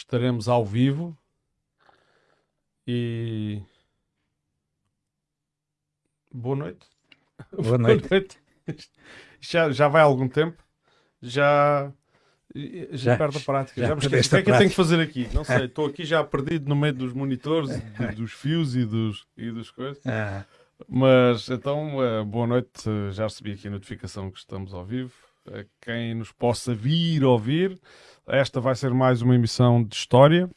estaremos ao vivo e boa noite. Boa noite. Boa noite. Já, já vai há algum tempo, já já, já perde a prática. Já, já me esqueci. O que é que eu tenho que fazer aqui? Não sei. Estou aqui já perdido no meio dos monitores, dos fios e dos, e dos coisas. Ah. Mas então, eh, boa noite. Já recebi aqui a notificação que estamos ao vivo. A quem nos possa vir ouvir, esta vai ser mais uma emissão de história.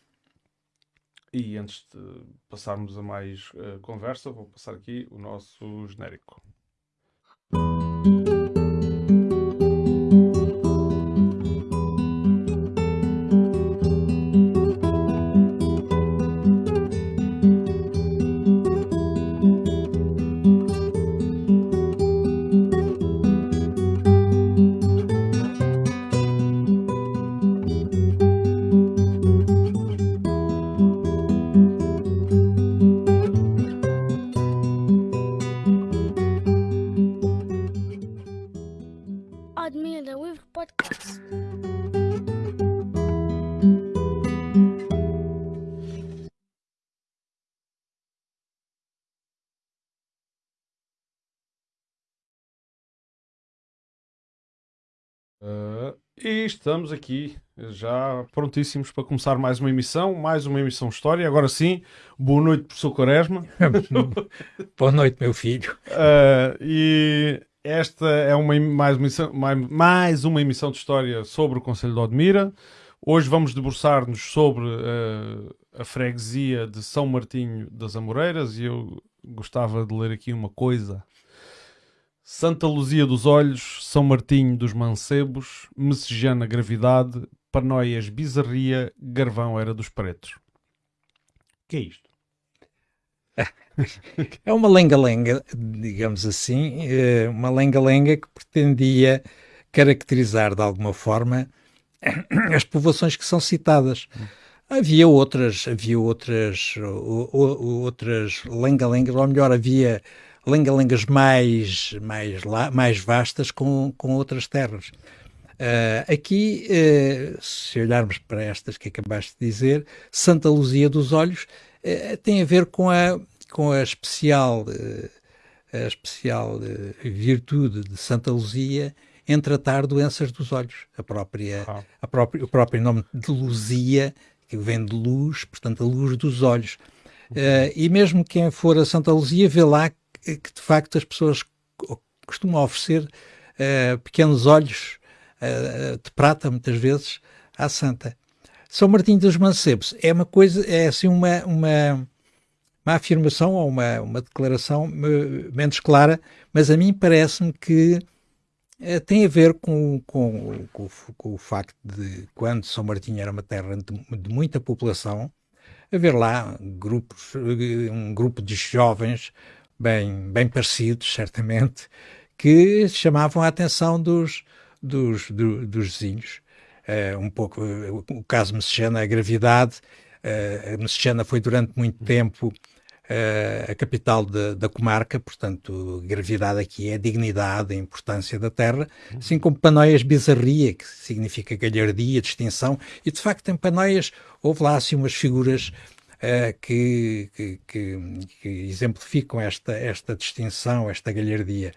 E antes de passarmos a mais uh, conversa, vou passar aqui o nosso genérico. Estamos aqui já prontíssimos para começar mais uma emissão, mais uma emissão História. Agora sim, boa noite, professor Quaresma. boa noite, meu filho. Uh, e esta é uma, mais, uma emissão, mais, mais, uma emissão de História sobre o Conselho de Odmira. Hoje vamos debruçar-nos sobre uh, a freguesia de São Martinho das Amoreiras e eu gostava de ler aqui uma coisa Santa Luzia dos Olhos, São Martinho dos Mancebos, Messejana Gravidade, Panóias Bizarria, Garvão Era dos Pretos. O que é isto? É uma lenga-lenga, digamos assim, eh, uma lenga-lenga que pretendia caracterizar de alguma forma as povoações que são citadas. Havia outras, havia outras, outras lenga-lengas, ou melhor, havia lenga-lengas mais, mais, mais vastas com, com outras terras. Uh, aqui, uh, se olharmos para estas que acabaste de dizer, Santa Luzia dos Olhos uh, tem a ver com a, com a especial, a especial virtude de Santa Luzia em tratar doenças dos olhos. A própria, ah. a própria, o próprio nome de Luzia, que vem de luz, portanto, a luz dos olhos. Uhum. e mesmo quem for a Santa Luzia vê lá que de facto as pessoas costumam oferecer uh, pequenos olhos uh, de prata, muitas vezes, à santa. São Martinho dos Mancebos é uma coisa, é assim uma, uma, uma afirmação ou uma, uma declaração menos clara, mas a mim parece-me que uh, tem a ver com, com, com, com, o facto de quando São Martinho era uma terra de, de muita população, haver lá grupos, um grupo de jovens bem, bem parecidos, certamente, que chamavam a atenção dos, dos, do, dos vizinhos. Uh, um pouco o caso Messejana, a gravidade. Uh, foi durante muito tempo uh, a capital de, da comarca, portanto, gravidade aqui é a dignidade, a importância da terra, assim como Panóias Bizarria, que significa galhardia, distinção, e de facto em Panóias houve lá assim umas figuras uh, que, que, que, exemplificam esta, esta distinção, esta galhardia.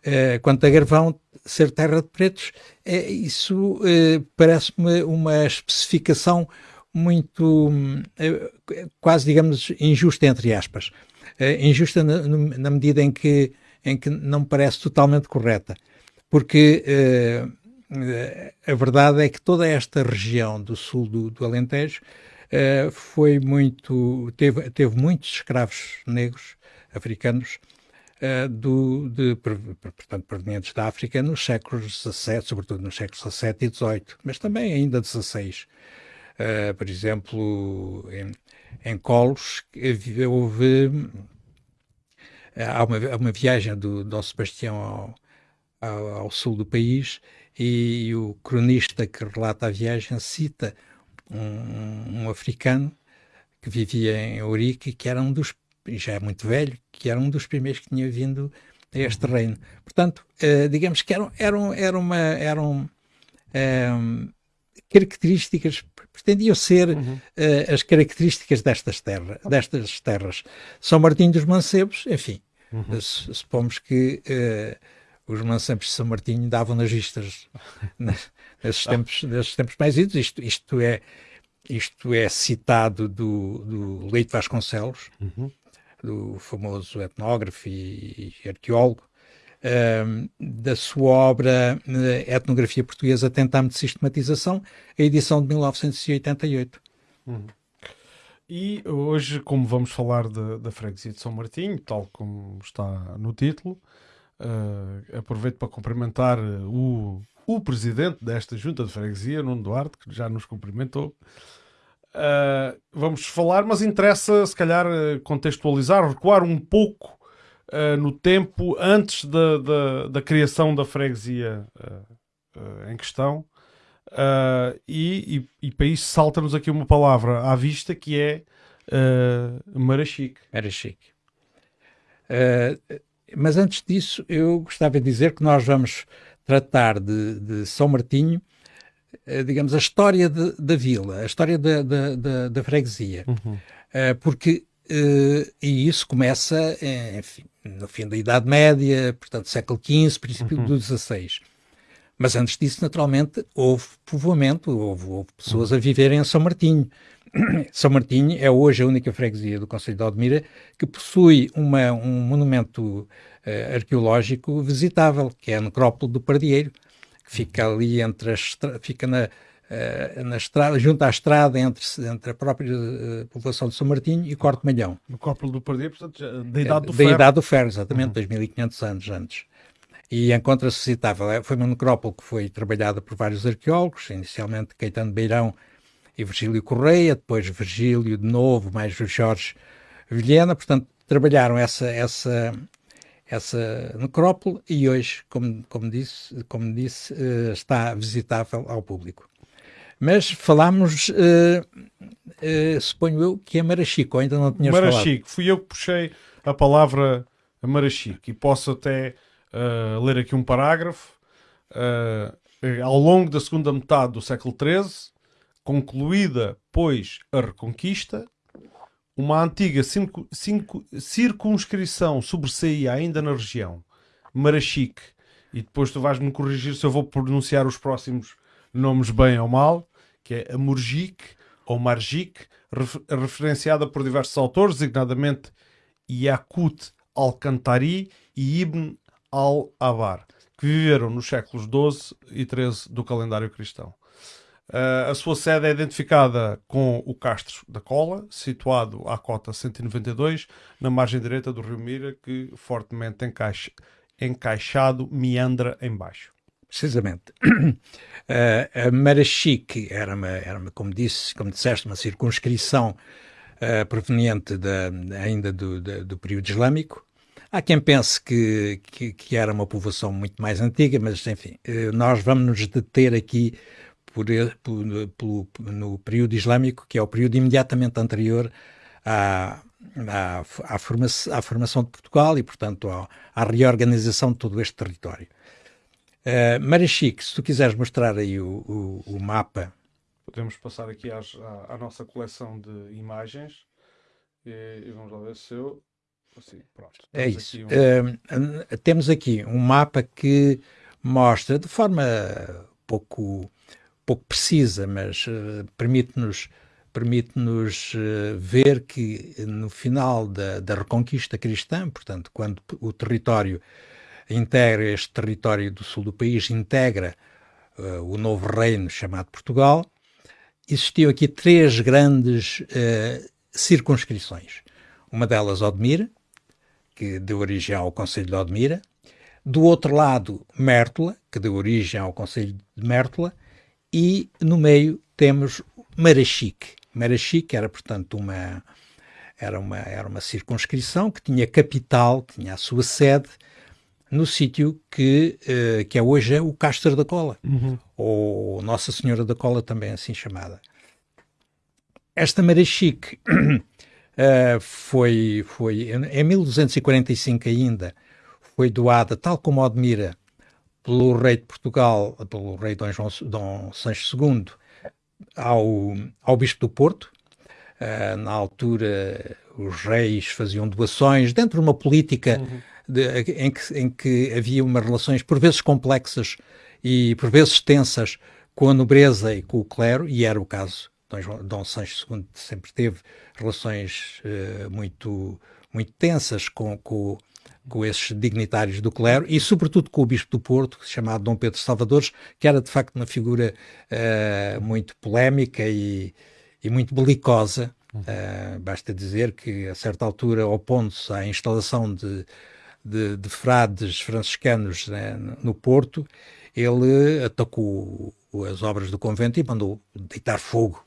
Uh, quanto a Garvão ser terra de pretos, é, isso uh, parece-me uma especificação muito, uh, quase digamos, injusta, entre aspas. injusta na, na, medida em que, em que não parece totalmente correta. Porque a verdade é que toda esta região do sul do, do Alentejo uh, foi muito, teve, teve muitos escravos negros africanos uh, do, de, portanto, provenientes da África nos séculos XVII, sobretudo nos séculos XVII e XVIII, mas também ainda XVI. Uh, eh, por exemplo, em, em Colos houve há uma, uma viagem do Dom Sebastião ao, ao, ao, sul do país e o cronista que relata a viagem cita um, um africano que vivia em Ourique, que era um dos, já é muito velho, que era um dos primeiros que tinha vindo a este uhum. reino. Portanto, uh, digamos que era, era, era uma, era um, um, características, pretendiam ser uhum. uh, as características destas, terra, destas terras. São Martinho dos Mancebos, enfim, uhum. supomos que uh, os mancebos de São Martinho davam nas vistas nesses, tempos, nesses tempos mais idos. Isto, isto, é, isto é citado do, do Leite Vasconcelos, uhum. do famoso etnógrafo e, e arqueólogo, da sua obra uh, Etnografia Portuguesa Tentame de Sistematização, a edição de 1988. Uhum. E hoje, como vamos falar da freguesia de São Martinho, tal como está no título, uh, aproveito para cumprimentar o, o presidente desta junta de freguesia, Nuno Duarte, que já nos cumprimentou. Uh, vamos falar, mas interessa, se calhar, contextualizar, recuar um pouco uh, no tempo antes da, da, da, criação da freguesia uh, em questão. e, e, e para isso salta-nos aqui uma palavra à vista que é uh, Marachique. Marachique. Mas antes disso, eu gostava de dizer que nós vamos tratar de, de São Martinho, digamos, a história de, da vila, a história da, da, da, da freguesia. Uhum. porque Uh, e isso começa, enfim, no fim da Idade Média, portanto, século XV, princípio uhum. do XVI. Mas antes disso, naturalmente, houve povoamento, houve, houve pessoas uhum. a viverem em São Martinho. São Martinho é hoje a única freguesia do Conselho de Aldemira que possui uma, um monumento uh, arqueológico visitável, que é a Necrópole do Pardieiro, que fica ali entre as, fica na, uh, na estrada, junto à estrada entre, entre a própria uh, população de São Martinho e Corte Malhão. No Córpolo do Pardieiro, portanto, da Idade do Ferro. Da Idade do Ferro, exatamente, uhum. 2500 anos antes. E encontra-se citável. É, foi uma necrópole que foi trabalhada por vários arqueólogos, inicialmente Caetano Beirão e Virgílio Correia, depois Virgílio de novo, mais o Jorge Vilhena, portanto, trabalharam essa, essa, essa necrópole e hoje, como, como disse, como disse uh, está visitável ao público. Mas falámos, uh, uh, suponho eu, que é Marachico, ainda não tinhas Marachico, falado. fui eu que puxei a palavra Marachico e posso até uh, ler aqui um parágrafo. ao longo da segunda metade do século XIII, concluída, pois, a Reconquista, uma antiga cinco, cinco, circunscrição sobressaía ainda na região, Marachique, e depois tu vais-me corrigir se eu vou pronunciar os próximos nomes bem ou mal, que é a ou Margic, referenciada por diversos autores, designadamente Yakut al-Kantari e Ibn al-Abar, que viveram nos séculos XII e XIII do calendário cristão. Uh, a sua sede é identificada com o Castro da Cola, situado à cota 192, na margem direita do rio Mira, que fortemente encaixa, encaixado meandra em baixo. Precisamente. Uh, a Marachique era, uma, era uma, como, disse, como disseste, uma circunscrição uh, proveniente da, ainda do, da, do período islâmico. Há quem pense que, que, que, era uma povoação muito mais antiga, mas enfim, nós vamos nos deter aqui por, por, por, no período islâmico, que é o período imediatamente anterior à, à, à, formação, à formação de Portugal e, portanto, à, à reorganização de todo este território. Uh, Marachique, se tu quiseres mostrar aí o, o, o mapa. Podemos passar aqui às, à, à, nossa coleção de imagens e, e, vamos lá ver se eu. Assim, pronto. É isso. Aqui um... uh, temos aqui um mapa que mostra de forma pouco, pouco precisa, mas uh, permite-nos permite-nos ver que no final da, da Reconquista Cristã, portanto, quando o território integra este território do sul do país, integra uh, o novo reino chamado Portugal, existiam aqui três grandes uh, circunscrições. Uma delas, Odmira, que deu origem ao Conselho de Odmira. Do outro lado, Mértola, que deu origem ao Conselho de Mértola. E no meio temos Marachique. Marachique era, portanto, uma, era uma, era uma circunscrição que tinha capital, que tinha a sua sede no sítio que, uh, que é hoje é o Castro da Cola, uhum. ou Nossa Senhora da Cola, também assim chamada. Esta Marachique uh, foi, foi, em 1245 ainda, foi doada, tal como Odmira, pelo rei de Portugal, pelo rei Dom, João, Dom Sancho II, ao, ao Bispo do Porto. Uh, na altura, os reis faziam doações dentro de uma política uhum. de, em, que, em que havia umas relações por vezes complexas e por vezes tensas com a nobreza e com o clero, e era o caso. Dom, Dom Sancho II sempre teve relações uh, muito, muito tensas com, com, com esses dignitários do clero e, sobretudo, com o bispo do Porto, chamado Dom Pedro Salvadores, que era de facto uma figura uh, muito polémica e, e muito belicosa. Uh, basta dizer que, a certa altura, opondo-se à instalação de, de, de frades franciscanos né, no Porto, ele atacou as obras do convento e mandou deitar fogo,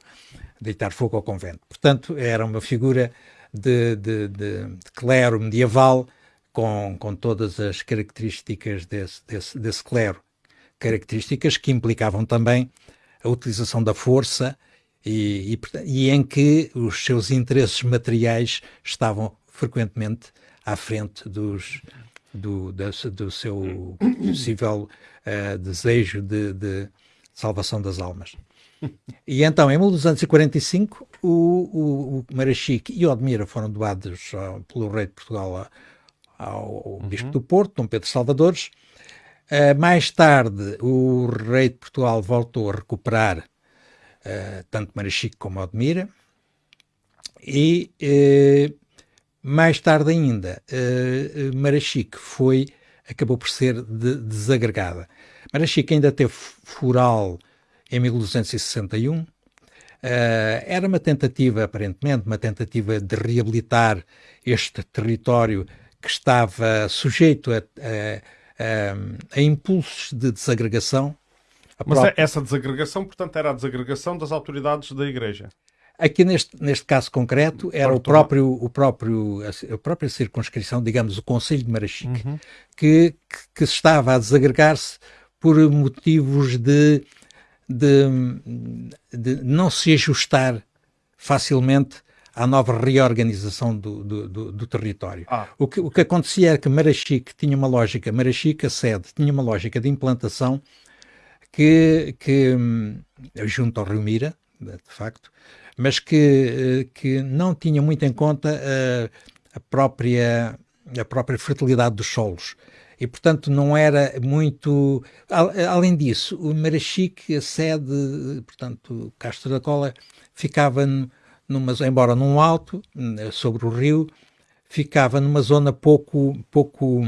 deitar fogo ao convento. Portanto, era uma figura de, de, de, de clero medieval com, com todas as características desse, desse, desse clero, características que implicavam também a utilização da força e, e, e, em que os seus interesses materiais estavam frequentemente à frente dos, do, do, do seu possível uh, desejo de, de, salvação das almas. E então, em 1245, o, o, o Marachique e Odmira foram doados uh, pelo rei de Portugal ao uhum. Bispo do Porto, Dom Pedro Salvadores. Uh, mais tarde, o rei de Portugal voltou a recuperar uh, tanto Marachique como Odmira. E uh, mais tarde ainda, uh, Marachique foi, acabou por ser de, desagregada. Marachique ainda teve foral em 1261. Uh, era uma tentativa, aparentemente, uma tentativa de reabilitar este território que estava sujeito a, a, a, a impulsos de desagregação. Mas própria... essa desagregação, portanto, era a desagregação das autoridades da Igreja. Aqui neste, neste caso concreto era o próprio, o próprio, a, própria circunscrição, digamos, o Conselho de Marachique, uhum. que, que, estava a desagregar-se por motivos de, de, de, não se ajustar facilmente à nova reorganização do, do, do, do território. Ah. O, que, o que acontecia era que Marachique tinha uma lógica, Marachique, a sede, tinha uma lógica de implantação que, que hum, junto ao Rio Mira, de facto, mas que, que não tinha muito em conta a, a própria, a própria fertilidade dos solos e portanto não era muito. Além disso, o Marachique, a sede, portanto, Castro da Cola, ficava numa, embora num alto, sobre o rio, ficava numa zona pouco, pouco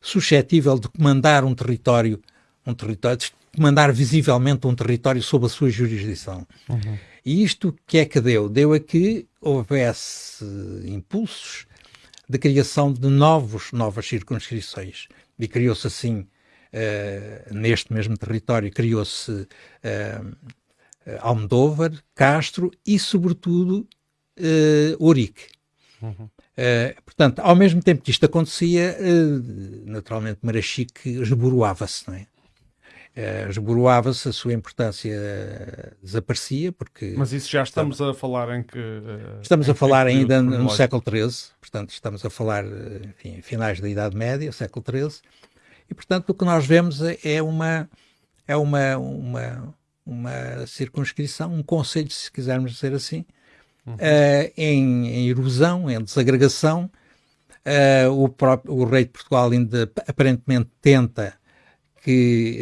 suscetível de comandar um território, um território, de comandar visivelmente um território sob a sua jurisdição. Uhum. E isto que é que deu? Deu a que houvesse impulsos de criação de novos, novas circunscrições. E criou-se assim, uh, neste mesmo território, criou-se uh, Almodóvar, Castro e, sobretudo, uh, Ourique. Uhum. Uh, portanto, ao mesmo tempo que isto acontecia, uh, naturalmente Marachique esboroava-se, não é? Uh, esboroava-se, a sua importância desaparecia, porque... Mas isso já estamos a falar em que... estamos a falar ainda no século XIII, portanto, estamos a falar, enfim, finais da Idade Média, século XIII, e, portanto, o que nós vemos é, é uma... É uma, uma uma circunscrição, um conselho, se quisermos dizer assim, uhum. uh, em, em, erosão, em desagregação. Uh, o, próprio, o rei de Portugal ainda aparentemente tenta que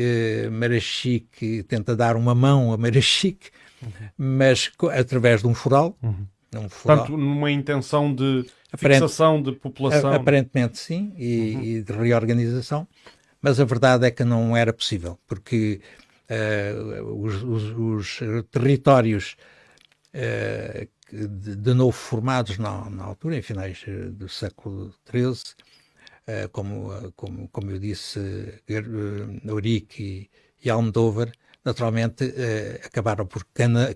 uh, Marachique tenta dar uma mão a Marachique, uhum. mas através de um foral. Uhum. Um foral. Portanto, numa intenção de Aparente, fixação de população. Aparentemente sim, e, uhum. e de reorganização, mas a verdade é que não era possível, porque os, os, os, territórios uh, de, de, novo formados na, na, altura, em finais eh, do século XIII, como, como, como eu disse, Eurique e, e Almodóvar, naturalmente acabaram por cana,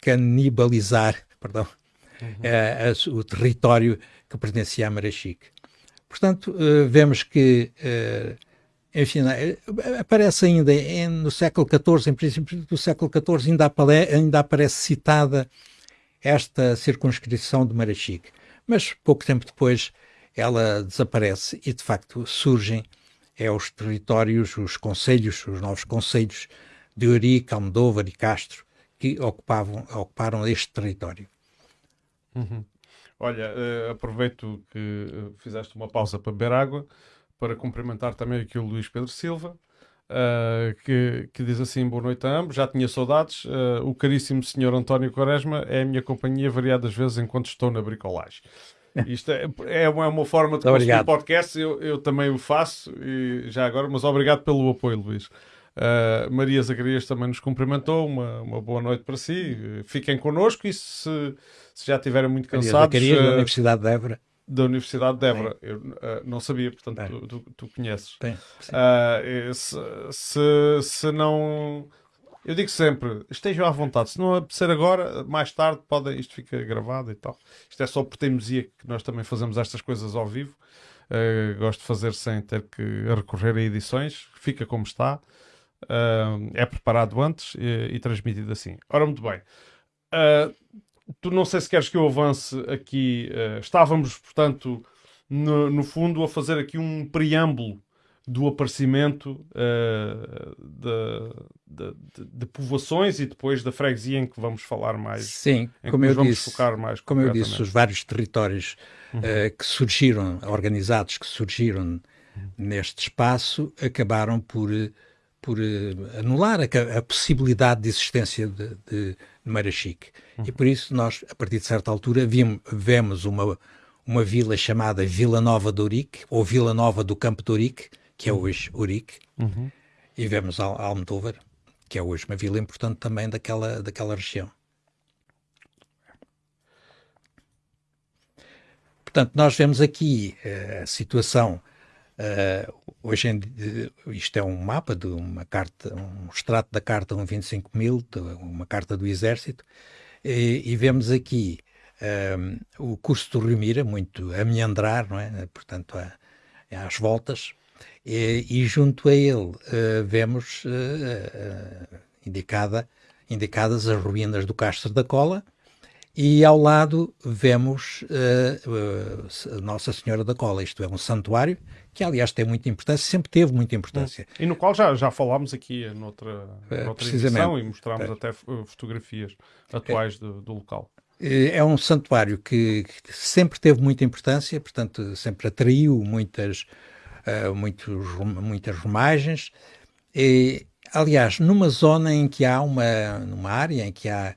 canibalizar perdão, uhum. o território que pertencia a Marachique. Portanto, vemos que enfim, é, aparece ainda em, no século XIV, em princípio do século XIV, ainda, apare, ainda aparece citada esta circunscrição de Marachique. Mas pouco tempo depois ela desaparece e, de facto, surgem é, os territórios, os conselhos, os novos conselhos de Eurico, Almodóvar e Castro, que ocupavam, ocuparam este território. Uhum. Olha, uh, aproveito que uh, fizeste uma pausa para beber água para cumprimentar também aqui o Luís Pedro Silva, uh, que, que, diz assim: Boa noite a ambos, já tinha saudades. o caríssimo senhor António Quaresma é a minha companhia variadas vezes enquanto estou na bricolagem. Isto é, é, uma, é uma forma de conseguir podcast, eu, eu também o faço, e já agora, mas obrigado pelo apoio, Luís. Uh, Maria Zacarias também nos cumprimentou. Uma, uma boa noite para si. Fiquem connosco e se, se já estiverem muito cansados. Maria Zacarias, uh, da Universidade de Évora. Da Universidade de Évora. Eu uh, não sabia, portanto, tu, tu, tu, conheces. Bem, se, se, se não. Eu digo sempre, estejam à vontade. Se não apetecer agora, mais tarde, pode, isto fica gravado e tal. Isto é só por teimosia que nós também fazemos estas coisas ao vivo. Uh, gosto de fazer sem ter que recorrer a edições. Fica como está. Uh, é preparado antes e, e, transmitido assim. Ora, muito bem. Uh, tu não sei se queres que eu avance aqui. Uh, estávamos, portanto, no, no, fundo, a fazer aqui um preâmbulo do aparecimento de, de, de, de, povoações e depois da freguesia em que vamos falar mais. Sim, como eu disse, como eu disse, os vários territórios uhum. que surgiram, organizados que surgiram neste espaço, acabaram por por uh, anular a, a, possibilidade de existência de, de, de Chique. Uhum. E por isso nós, a partir de certa altura, vimos, vemos uma, uma vila chamada Vila Nova de Urique, ou Vila Nova do Campo de Urique, que é hoje Urique, uhum. e vemos Al Almodóvar, que é hoje uma vila importante também daquela, daquela região. Portanto, nós vemos aqui uh, a situação Uh, hoje em dia, isto é um mapa de uma carta, um extrato da carta 125 mil, uma carta do Exército, e, e vemos aqui ah, o curso do Rio Mira, muito a meandrar, não é? Portanto, a, às voltas, e, e, junto a ele uh, vemos uh, indicada, indicadas as ruínas do Castro da Cola, e ao lado vemos uh, uh, Nossa Senhora da Cola, isto é um santuário que aliás tem muita importância, sempre teve muita importância. E no qual já, já falámos aqui noutra, uh, noutra edição e mostrámos até fotografias atuais do, do local. É um santuário que, que, sempre teve muita importância, portanto sempre atraiu muitas, muitos, muitas romagens. E, aliás, numa zona em que há uma, numa área em que há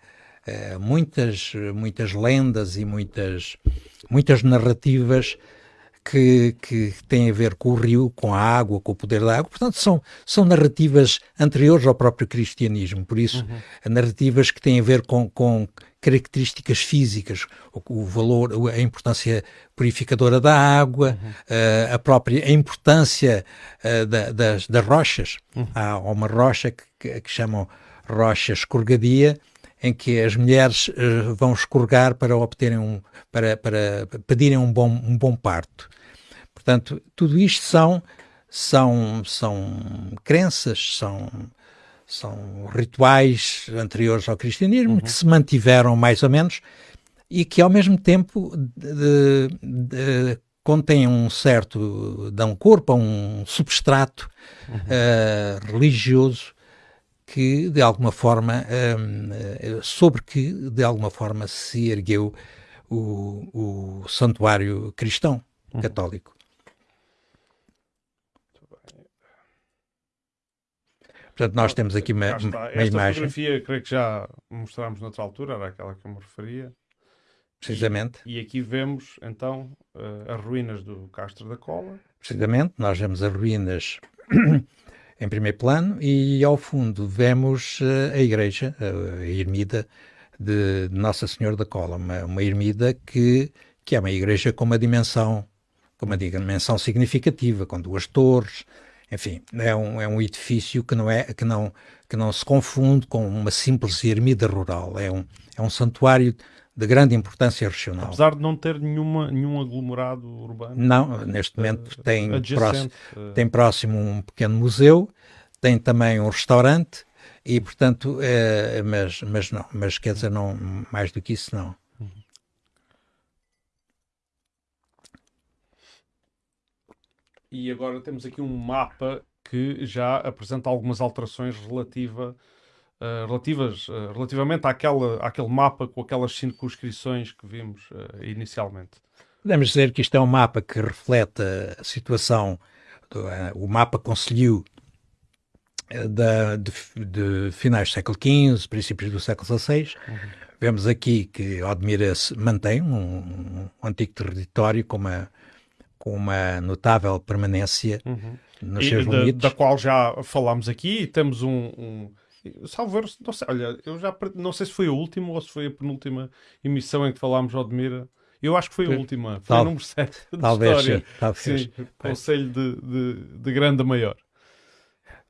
eh, muitas, muitas lendas e muitas, muitas narrativas que, que têm a ver com o rio, com a água, com o poder da água. Portanto, são, são narrativas anteriores ao próprio cristianismo. Por isso, uhum. narrativas que têm a ver com, com características físicas, o, o, valor, a importância purificadora da água, uhum. uh, a própria a importância uh, da, das, das rochas. Uhum. Há uma rocha que, que, chamam rocha escorregadia, em que as mulheres uh, vão escorregar para obterem um, para, para pedirem um bom, um bom parto. Portanto, tudo isto são, são, são crenças, são, são rituais anteriores ao cristianismo uhum. que se mantiveram mais ou menos e que ao mesmo tempo de, de, contêm um certo, dão corpo a um substrato uhum. uh, religioso que de alguma forma um, eh, sobre que de alguma forma se ergueu o, o santuário cristão uhum. católico. Portanto, nós temos aqui uma, uma Esta imagem. fotografia, creio que já mostramos noutra altura, era aquela que eu me referia. Precisamente. E, e aqui vemos, então, uh, as ruínas do Castro da Cola. Precisamente, nós vemos as ruínas em primeiro plano e ao fundo vemos uh, a igreja, a, a ermida de Nossa Senhora da Cola, uma, uma ermida que, que é uma igreja com uma dimensão, com uma dimensão significativa, com duas torres, enfim, é um, é um edifício que não, é, que, não, que não se confunde com uma simples ermida rural, é um, é um santuário de grande importância regional. Apesar de não ter nenhuma, nenhum aglomerado urbano? Não, neste momento uh, tem, próximo, uh... tem próximo um pequeno museu, tem também um restaurante e, portanto, é, mas, mas não, mas quer dizer, não, mais do que isso, não. E agora temos aqui um mapa que já apresenta algumas alterações relativa uh, relativas, uh, relativamente àquela, àquele mapa com aquelas circunscrições que vimos uh, inicialmente. Podemos dizer que isto é um mapa que reflete a situação, do, o mapa Conselho da, de, de, finais do século XV, princípios do século XVI. Uhum. Vemos aqui que Odmira mantém um, um, antigo território com uma, com uma notável permanência uhum. nos e seus da, limites. Da qual já falámos aqui temos um, um Salvo não sei, olha, eu já não sei se foi a última ou se foi a penúltima emissão em que falámos de Odmira. Eu acho que foi a última, foi Tal, a número 7 da talvez, história. Talvez. Sim, Conselho de, de, de Grande a Maior.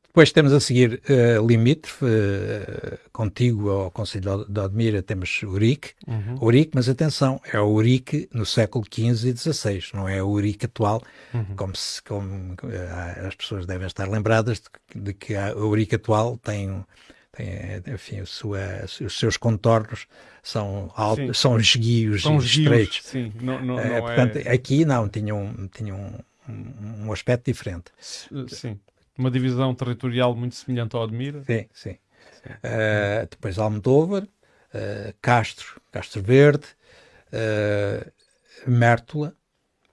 Depois temos a seguir uh, limítrofe, uh, contigo ao Conselho de Odmira temos Urique, uhum. Urique, mas atenção, é o Urique no século XV e XVI, não é o Urique atual, uhum. como, se, como uh, as pessoas devem estar lembradas de, de que a, o Urique atual tem, tem enfim, sua, os seus contornos são, altos, são esguios são estreitos. Sim, não, não, não portanto, é... aqui não, tinham, tinham um, um aspecto diferente. Sim. Uma divisão territorial muito semelhante ao Admira. Sim, sim. sim. Uh, depois Almodóvar, uh, Castro, Castro Verde, uh, Mértola,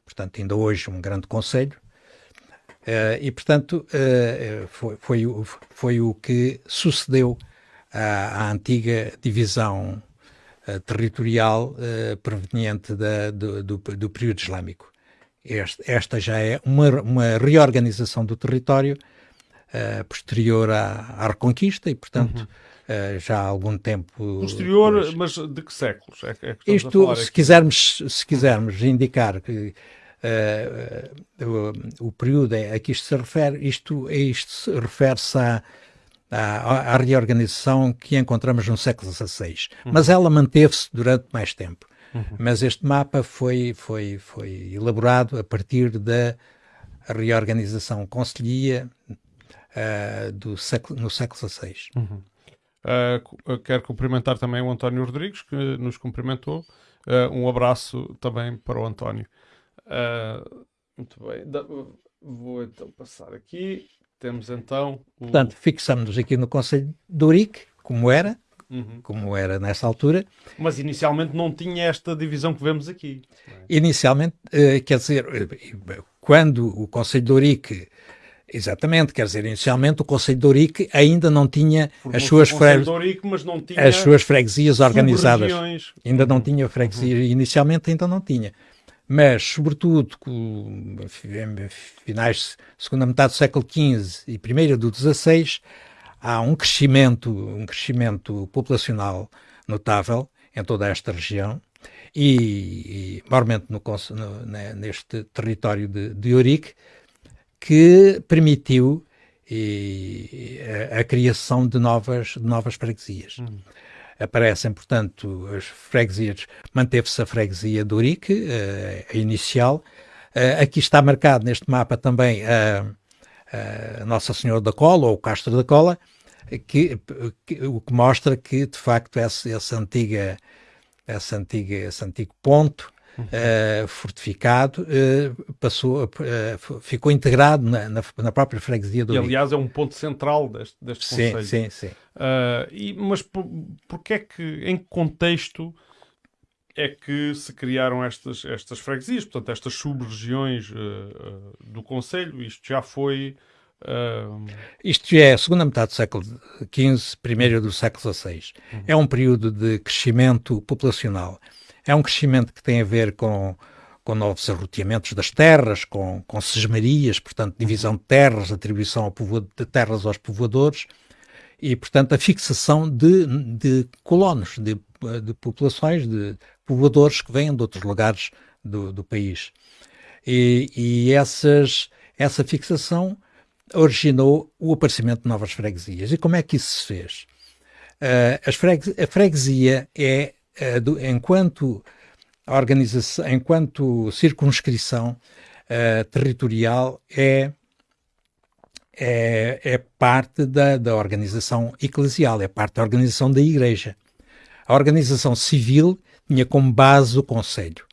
portanto, ainda hoje um grande conselho. Uh, e, portanto, uh, foi, foi, foi, o que sucedeu à, à antiga divisão uh, territorial proveniente da, do, do, do, período islâmico. Este, esta já é uma, uma reorganização do território uh, posterior à, à, Reconquista e, portanto, uhum. uh, já há algum tempo. Posterior, depois. mas de que séculos? É, é que Isto, se quisermos, se quisermos indicar que uh, o, o, período a que isto se refere, isto, isto refere-se à, à, à, reorganização que encontramos no século XVI. Uhum. Mas ela manteve-se durante mais tempo. Uhum. Mas este mapa foi, foi, foi elaborado a partir da reorganização conselhia uh, do século, no século XVI. Uhum. Uh, quero cumprimentar também o António Rodrigues, que nos cumprimentou. Uh, um abraço também para o António. muito bem, da, vou então passar aqui. Temos então. O... Portanto, fixamos-nos aqui no Conselho de Urique, como era, Uhum. como era nessa altura. Mas inicialmente não tinha esta divisão que vemos aqui. Inicialmente, quer dizer, quando o Conselho de Urique Exatamente, quer dizer, inicialmente o Conselho de Ourique ainda não tinha as suas, fre... as suas freguesias organizadas. Ainda não tinha freguesia, uhum. inicialmente ainda não tinha. Mas, sobretudo, com, finais, segunda metade do século XV e primeira do XVI, há um crescimento, um crescimento populacional notável em toda esta região e, e maiormente no, no, neste território de, de Ourique, que permitiu e, a, a, criação de novas, de novas freguesias. Hum. Aparecem, portanto, as freguesias, manteve-se a freguesia do Urique, a, a inicial. aqui está marcado neste mapa também a, a Nossa Senhora da Cola, ou o Castro da Cola, que, que, o que mostra que, de facto, essa, essa antiga, essa antiga, esse antigo ponto uh, fortificado, uh, passou, uh, ficou integrado na, na, na, própria freguesia do E, aliás, é um ponto central deste, deste sim, conceito. Sim, sim, e, mas por, porque é que, em que contexto é que se criaram estas, estas freguesias, portanto, estas sub-regiões do Conselho? Isto já foi... Isto é a segunda metade do século XV, primeiro do século XVI. Uhum. É um período de crescimento populacional. É um crescimento que tem a ver com, com novos arroteamentos das terras, com, com sesmarias, portanto, divisão de terras, atribuição de terras aos povoadores e, portanto, a fixação de, de colonos, de, de populações, de povoadores que vêm de outros lugares do, do país. E, e essas, essa fixação originou o aparecimento de novas freguesias. E como é que isso se fez? Uh, a freguesia é uh, do, enquanto organização, enquanto circunscrição uh, territorial é, é, é parte da, da organização eclesial, é parte da organização da Igreja. A organização civil tinha como base o Conselho.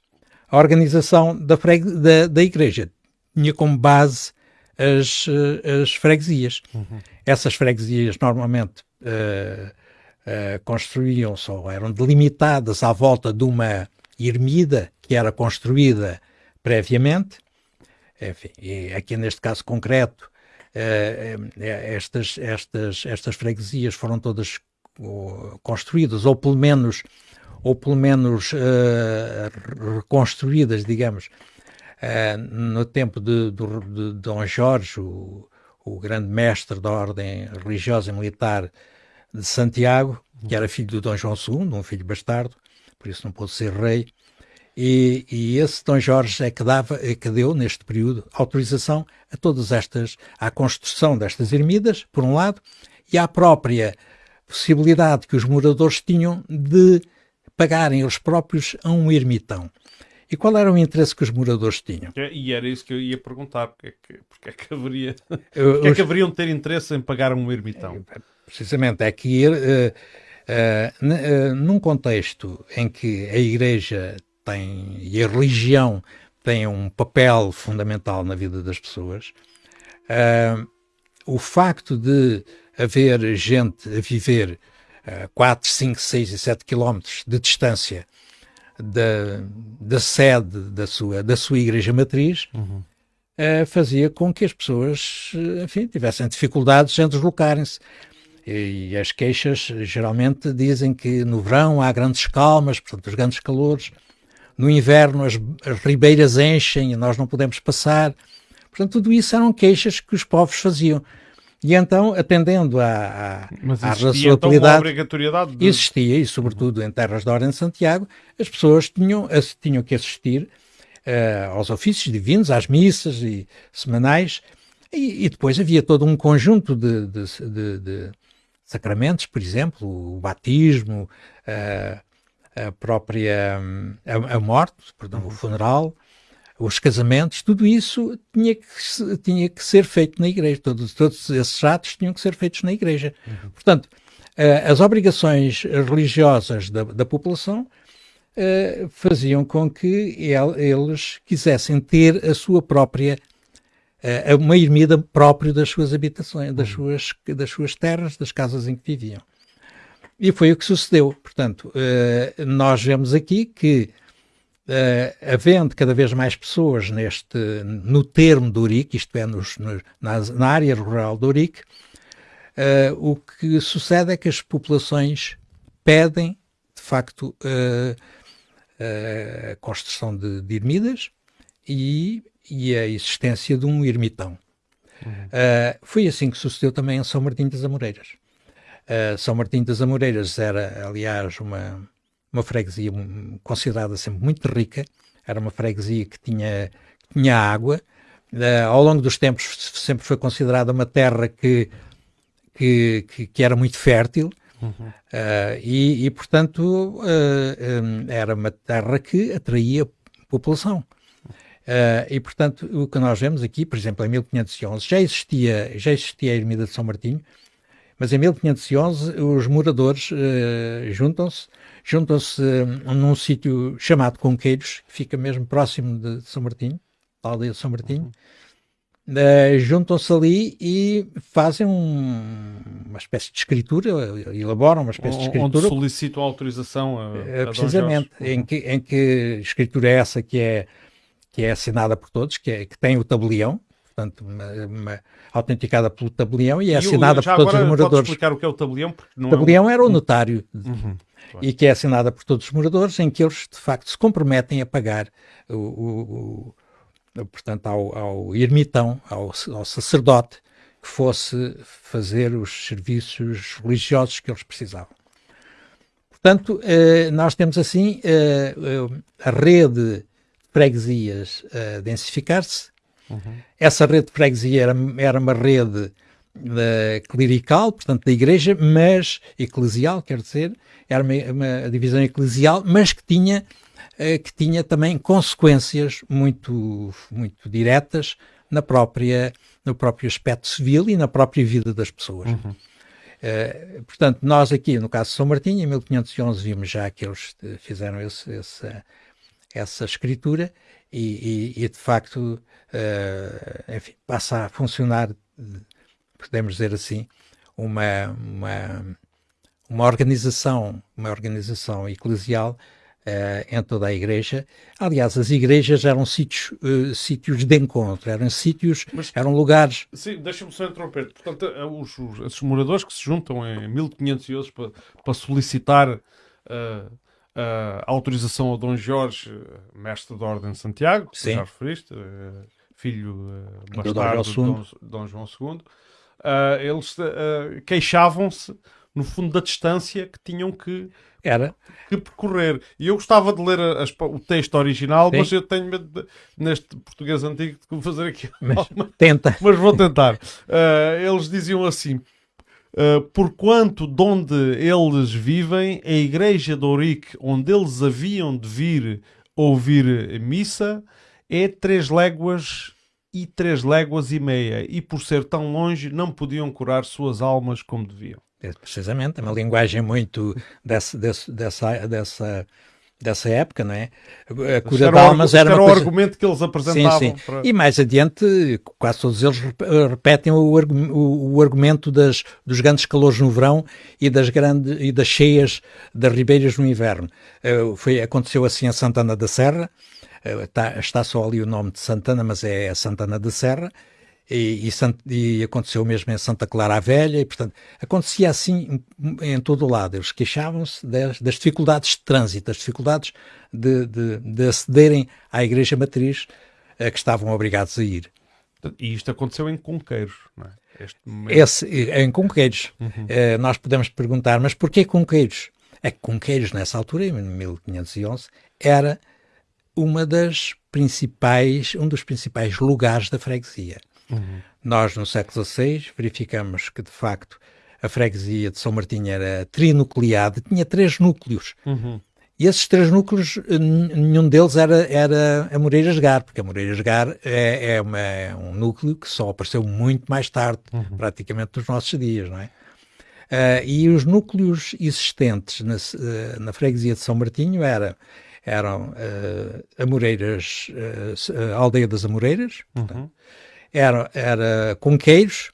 A organização da, da, da Igreja tinha como base as, as freguesias. Uhum. Essas freguesias normalmente construíam-se ou eram delimitadas à volta de uma ermida que era construída previamente. Enfim, e aqui neste caso concreto, estas, estas, estas freguesias foram todas construídas, ou pelo menos, ou pelo menos uh, reconstruídas, digamos, uh, no tempo de, de, de Dom Jorge, o, o, grande mestre da ordem religiosa e militar de Santiago, que era filho do Dom João II, um filho bastardo, por isso não pôde ser rei. E, e, esse Dom Jorge é que, dava, é que deu, neste período, autorização a todas estas, à construção destas ermidas, por um lado, e à própria possibilidade que os moradores tinham de pagarem eles próprios a um ermitão. E qual era o interesse que os moradores tinham? E era isso que eu ia perguntar, porque é que, porque é que, haveria, porque é que haveriam de ter interesse em pagar um ermitão? Precisamente, é que uh, num contexto em que a Igreja tem, e a religião tem um papel fundamental na vida das pessoas, o facto de haver gente a viver uh, 4, 5, 6 e 7 quilómetros de distância da, da sede da sua, da sua igreja matriz, uhum. uh, fazia com que as pessoas, enfim, tivessem dificuldades em deslocarem-se. E, as queixas geralmente dizem que no verão há grandes calmas, portanto, os grandes calores. No inverno as, as ribeiras enchem e nós não podemos passar. Portanto, tudo isso eram queixas que os povos faziam. E então, atendendo à, à, Mas à razoabilidade, então obrigatoriedade de... existia, e sobretudo em terras da Ordem de Santiago, as pessoas tinham, tinham que assistir uh, aos ofícios divinos, às missas e semanais, e, e depois havia todo um conjunto de, de, de, de sacramentos, por exemplo, o batismo, uh, a própria a, a morte, perdão, o funeral, os casamentos, tudo isso tinha que, tinha que ser feito na igreja. Todos, todos esses atos tinham que ser feitos na igreja. Uhum. Portanto, as obrigações religiosas da, da população uh, faziam com que el, eles quisessem ter a sua própria uh, uma ermida própria das suas habitações, das, uhum. suas, das suas terras, das casas em que viviam. E foi o que sucedeu. Portanto, nós vemos aqui que Uh, havendo cada vez mais pessoas neste, no termo do Urique, isto é, nos, na, na, área rural do Urique, uh, o que sucede é que as populações pedem, de facto, a construção de, de ermidas e, e, a existência de um ermitão. Uhum. foi assim que sucedeu também em São Martinho das Amoreiras. São Martinho das Amoreiras era, aliás, uma uma freguesia considerada sempre muito rica, era uma freguesia que tinha, que tinha água, uh, ao longo dos tempos sempre foi considerada uma terra que, que, que, que era muito fértil, uhum. uh, e, e, portanto, uh, um, era uma terra que atraía população. Uh, e, portanto, o que nós vemos aqui, por exemplo, em 1511, já existia, já existia a Ermida de São Martinho, mas em 1511 os moradores uh, juntam-se juntam-se uh, num sítio chamado Conqueiros, que fica mesmo próximo de São Martinho, da aldeia de São Martinho. Uh, juntam-se ali e fazem um, uma espécie de escritura, elaboram uma espécie de escritura. Onde solicitam autorização a, a Precisamente, em que, em que escritura é essa que é, que é assinada por todos, que, é, que tem o tabelião, portanto, uma, uma, autenticada pelo tabelião e é assinada e, por todos os moradores. explicar o que é o tabelião? o tabelião é um... era o notário. Uhum claro. e que é assinada por todos os moradores, em que eles de facto se comprometem a pagar o, o, o portanto, ao, ao ermitão, ao, ao, sacerdote, que fosse fazer os serviços religiosos que eles precisavam. Portanto, eh, nós temos assim eh, a rede de freguesias a densificar-se. Uhum. Essa rede de freguesia era, era uma rede da clerical, portanto da igreja, mas eclesial, quer dizer, era uma, uma divisão eclesial, mas que tinha, uh, que tinha também consequências muito, muito diretas na própria, no próprio aspecto civil e na própria vida das pessoas. Uhum. Uh, portanto, nós aqui, no caso de São Martinho, em 1511, vimos já que eles fizeram esse, esse, essa escritura e, e, e de facto, uh, enfim, passa a funcionar podemos dizer assim, uma, uma, uma organização, uma organização eclesial Uh, em toda a igreja. Aliás, as igrejas eram sítios, uh, sítios de encontro, eram sítios, Mas, eram lugares. Sim, deixa-me só interromper. Portanto, os, os, esses moradores que se juntam em 1511 para, para solicitar uh, a autorização ao Dom Jorge, mestre da Ordem de Santiago, que já referiste, filho bastardo de Dom, Dom, João II, eles queixavam-se, no fundo, da distância que tinhham que era. Que percorrer. E eu gostava de ler as, o texto original, Sim. mas eu tenho medo de, neste português antigo de fazer aqui. Mas, tenta. Mas vou tentar. Uh, eles diziam assim: uh, Porquanto de onde eles vivem, a igreja de Ourique, onde eles haviam de vir ouvir missa, é três léguas e três léguas e meia, e por ser tão longe, não podiam curar suas almas como deviam. É, precisamente, é uma linguagem muito dessa, dessa, dessa, dessa, época, não é? A cura de almas era, era o coisa... argumento que eles apresentavam. Sim, sim. Para... E mais adiante, quase todos eles repetem o, o, o, argumento das, dos grandes calores no verão e das, grandes, e das cheias das ribeiras no inverno. Uh, foi, aconteceu assim a Santana da Serra, uh, está, está só ali o nome de Santana, mas é Santana da Serra, e, e, e, aconteceu mesmo em Santa Clara a Velha, e portanto acontecia assim em, todo o lado. Eles queixavam-se das, das, dificuldades de trânsito, das dificuldades de, de, de acederem à Igreja Matriz a que estavam obrigados a ir. E isto aconteceu em Conqueiros, não é? Esse, em Conqueiros. Uhum. Uh, nós podemos perguntar, mas porquê Conqueiros? É que Conqueiros, nessa altura, em 1511, era uma das principais, um dos principais lugares da freguesia. Uhum. Nós, no século XVI, verificamos que, de facto, a freguesia de São Martinho era trinucleada, tinha três núcleos. Uhum. E esses três núcleos, nenhum deles era, era a Moreiras Gar, porque a Moreiras Gar é, é, uma, é um núcleo que só apareceu muito mais tarde, uhum. praticamente nos nossos dias, não é? Uh, e os núcleos existentes na, uh, na freguesia de São Martinho era, eram uh, Amoreiras, uh, a aldeia das Amoreiras, uhum. portanto, era, era Conqueiros,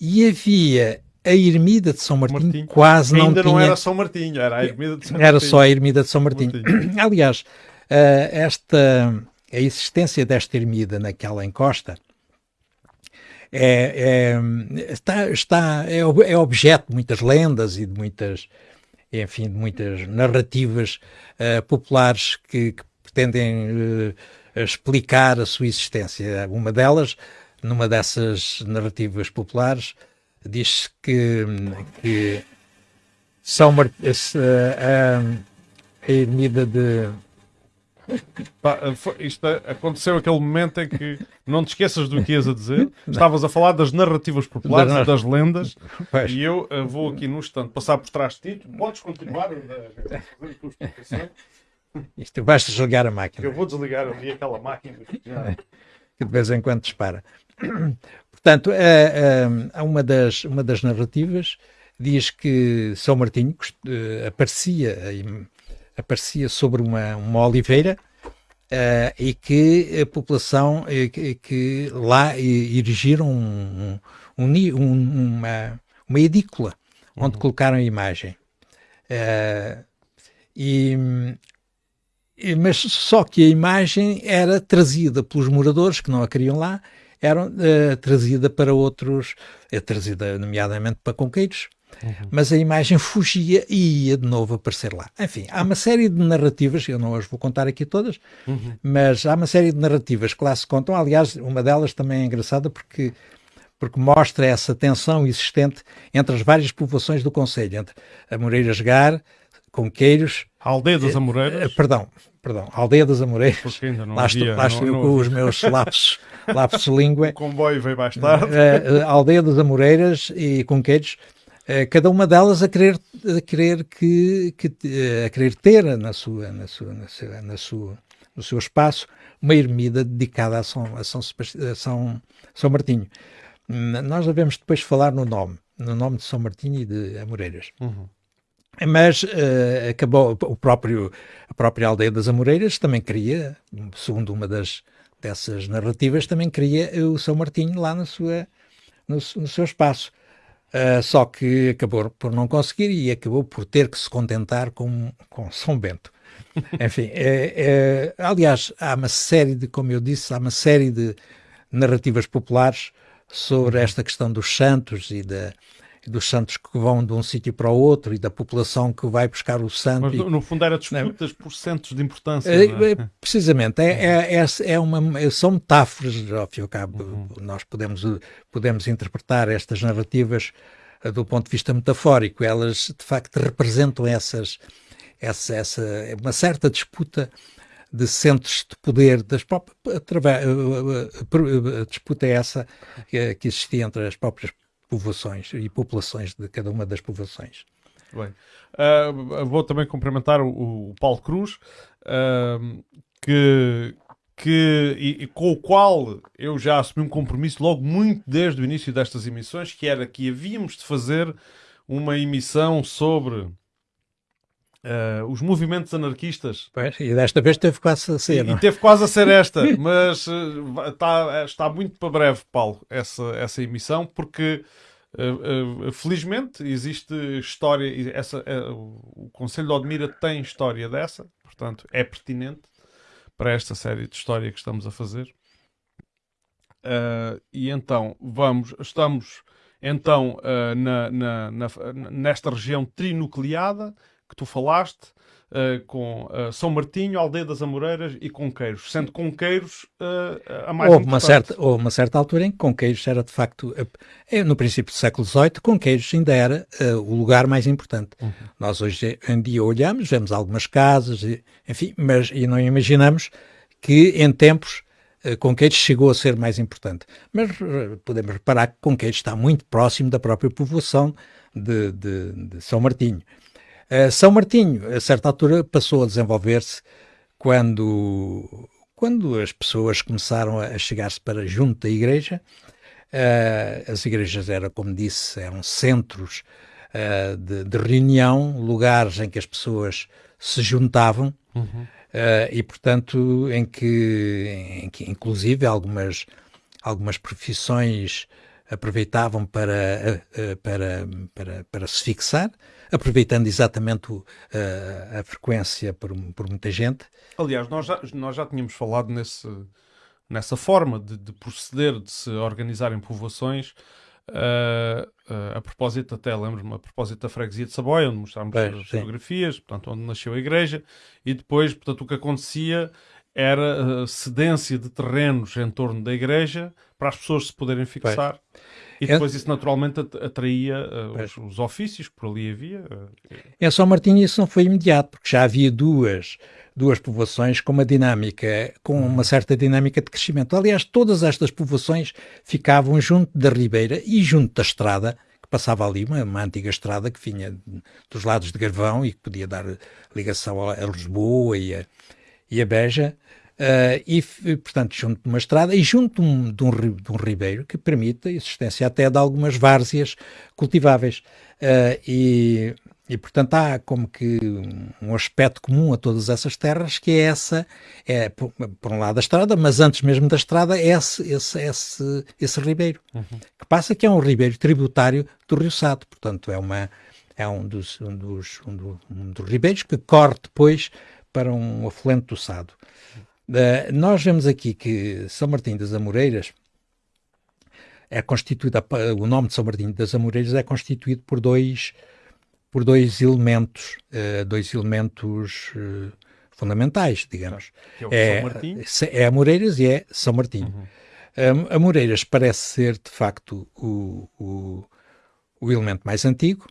e havia a Ermida de São Martinho, Martinho. quase não Ainda tinha... não era São Martinho, era a Ermida de São Martinho. Era só a Ermida de São Martinho. Martinho. Aliás, uh, esta, a existência desta ermida naquela encosta é, é, está, está, é, é objeto de muitas lendas e de muitas, enfim, de muitas narrativas uh, populares que, que pretendem uh, explicar a sua existência. Uma delas, numa dessas narrativas populares, diz que, que São Mart a, a ermida de isto é, aconteceu aquele momento em que não te esqueças do que ias a dizer. Estavas a falar das narrativas populares das lendas. Pois. E eu uh, vou aqui no instante passar por trás de ti. Podes continuar a fazer a tua explicação. Isto basta desligar a máquina. Eu vou desligar ali aquela máquina que, de vez em quando dispara. Portanto, a, a, uma, das, uma das narrativas diz que São Martinho uh, aparecia, aparecia sobre uma, uma oliveira uh, e que a população, uh, que, que, lá erigiram um, um, um, uma, uma edícula onde uhum. colocaram a imagem. e mas só que a imagem era trazida pelos moradores que não a queriam lá, era uh, trazida para outros, é trazida nomeadamente para conqueiros, uhum. mas a imagem fugia e ia de novo aparecer lá. Enfim, há uma série de narrativas, eu não as vou contar aqui todas, uhum. mas há uma série de narrativas que lá se contam. Aliás, uma delas também é engraçada porque porque mostra essa tensão existente entre as várias povoações do Conselho, entre a Moreiras Gar, Conqueiros... A aldeia das Amoreiras? Eh, perdão, perdão, Aldeia das Amoreiras. lá estou, lá estou eu com os meus lapsos, lapsos de língua. O comboio veio mais tarde. Uh, Aldeia das Amoreiras e Conqueiros, uh, cada uma delas a querer, a querer, que, que, a querer ter na sua, na sua, na sua, na sua, no seu espaço uma ermida dedicada a São, a São, a São, São Martinho. Nós devemos depois falar no nome, no nome de São Martinho e de Amoreiras. Uhum. Mas uh, acabou o próprio, a própria aldeia das Amoreiras também queria, segundo uma das dessas narrativas, também queria o São Martinho lá na sua, no, no seu espaço. Uh, só que acabou por não conseguir e acabou por ter que se contentar com, com São Bento. Enfim, é, é, aliás, há uma série de, como eu disse, há uma série de narrativas populares sobre uhum. esta questão dos santos e da, dos santos que vão de um sítio para o outro e da população que vai buscar o santo. Mas, no, no fundo, era disputas por centos de importância. É? é? Precisamente, é, é, é, é, uma, são metáforas, ao fim e ao cabo. Uhum. Nós podemos, podemos interpretar estas narrativas uh, do ponto de vista metafórico. Elas, de facto, representam essas, essa, essa, uma certa disputa de centros de poder das próprias através, a disputa é essa que existia entre as próprias povoações e populações de cada uma das povoações. Bem, uh, vou também cumprimentar o, o Paulo Cruz, uh, que, que, e, e, com o qual eu já assumi um compromisso logo muito desde o início destas emissões, que era que havíamos de fazer uma emissão sobre Uh, os movimentos anarquistas. Pois, e desta vez teve quase a ser. E, e teve quase a ser esta, mas uh, está, está muito para breve, Paulo, essa, essa emissão, porque uh, felizmente existe história. Essa, o Conselho de Odmira tem história dessa, portanto é pertinente para esta série de história que estamos a fazer. e então vamos, estamos então na, na, na, nesta região trinucleada que tu falaste, uh, com uh, São Martinho, Aldeia das Amoreiras e Conqueiros, sendo Conqueiros uh, a mais houve uma certa Houve uma certa altura em que Conqueiros era de facto, no princípio do século XVIII, Conqueiros ainda era o lugar mais importante. Uhum. Nós hoje em dia olhamos, vemos algumas casas, enfim, mas e não imaginamos que em tempos Conqueiros chegou a ser mais importante. Mas podemos reparar que Conqueiros está muito próximo da própria povoação de, de, de São Martinho. Uh, São Martinho, a certa altura, passou a desenvolver-se quando, quando as pessoas começaram a chegar-se para junto da igreja. Uh, as igrejas eram, como disse, eram centros uh, de, de, reunião, lugares em que as pessoas se juntavam uhum. e, portanto, em que, em que inclusive algumas, algumas profissões aproveitavam para, para, para, para se fixar aproveitando exatamente o, a, a, frequência por, por, muita gente. Aliás, nós já, nós já tínhamos falado nesse, nessa forma de, de proceder, de se organizar em povoações. Uh, uh, a propósito, até lembro-me, a propósito da freguesia de Saboia, onde mostrámos as fotografias, portanto, onde nasceu a igreja, e depois, portanto, o que acontecia era a cedência de terrenos em torno da igreja para as pessoas se poderem fixar. Pois. E depois é... isso naturalmente atraía uh, os, os, ofícios que por ali havia. Em São Martinho isso não foi imediato, porque já havia duas, duas povoações com uma dinâmica, com uma certa dinâmica de crescimento. Aliás, todas estas povoações ficavam junto da ribeira e junto da estrada, que passava ali, uma, uma antiga estrada que vinha dos lados de Garvão e que podia dar ligação a, a Lisboa e a, e a Beja. Uh, e, portanto, junto de uma estrada e junto de um, de, um, de um, ribeiro que permite a existência até de algumas várzeas cultiváveis. Uh, e, e, portanto, há como que um aspecto comum a todas essas terras, que é essa, é, por, por um lado a estrada, mas antes mesmo da estrada, é esse, esse, esse, esse ribeiro, uhum. que passa que é um ribeiro tributário do Rio Sado, portanto, é, uma, é um, dos, um, dos, um, do, um dos ribeiros que corre depois para um afluente do Sado. Uh, nós vemos aqui que São Martinho das Amoreiras é constituído, o nome de São Martinho das Amoreiras é constituído por dois, por dois elementos, uh, dois elementos uh, fundamentais, digamos. É, é, São Martinho? é Amoreiras e é São Martinho. Uhum. Amoreiras parece ser, de facto, o, o, o elemento mais antigo,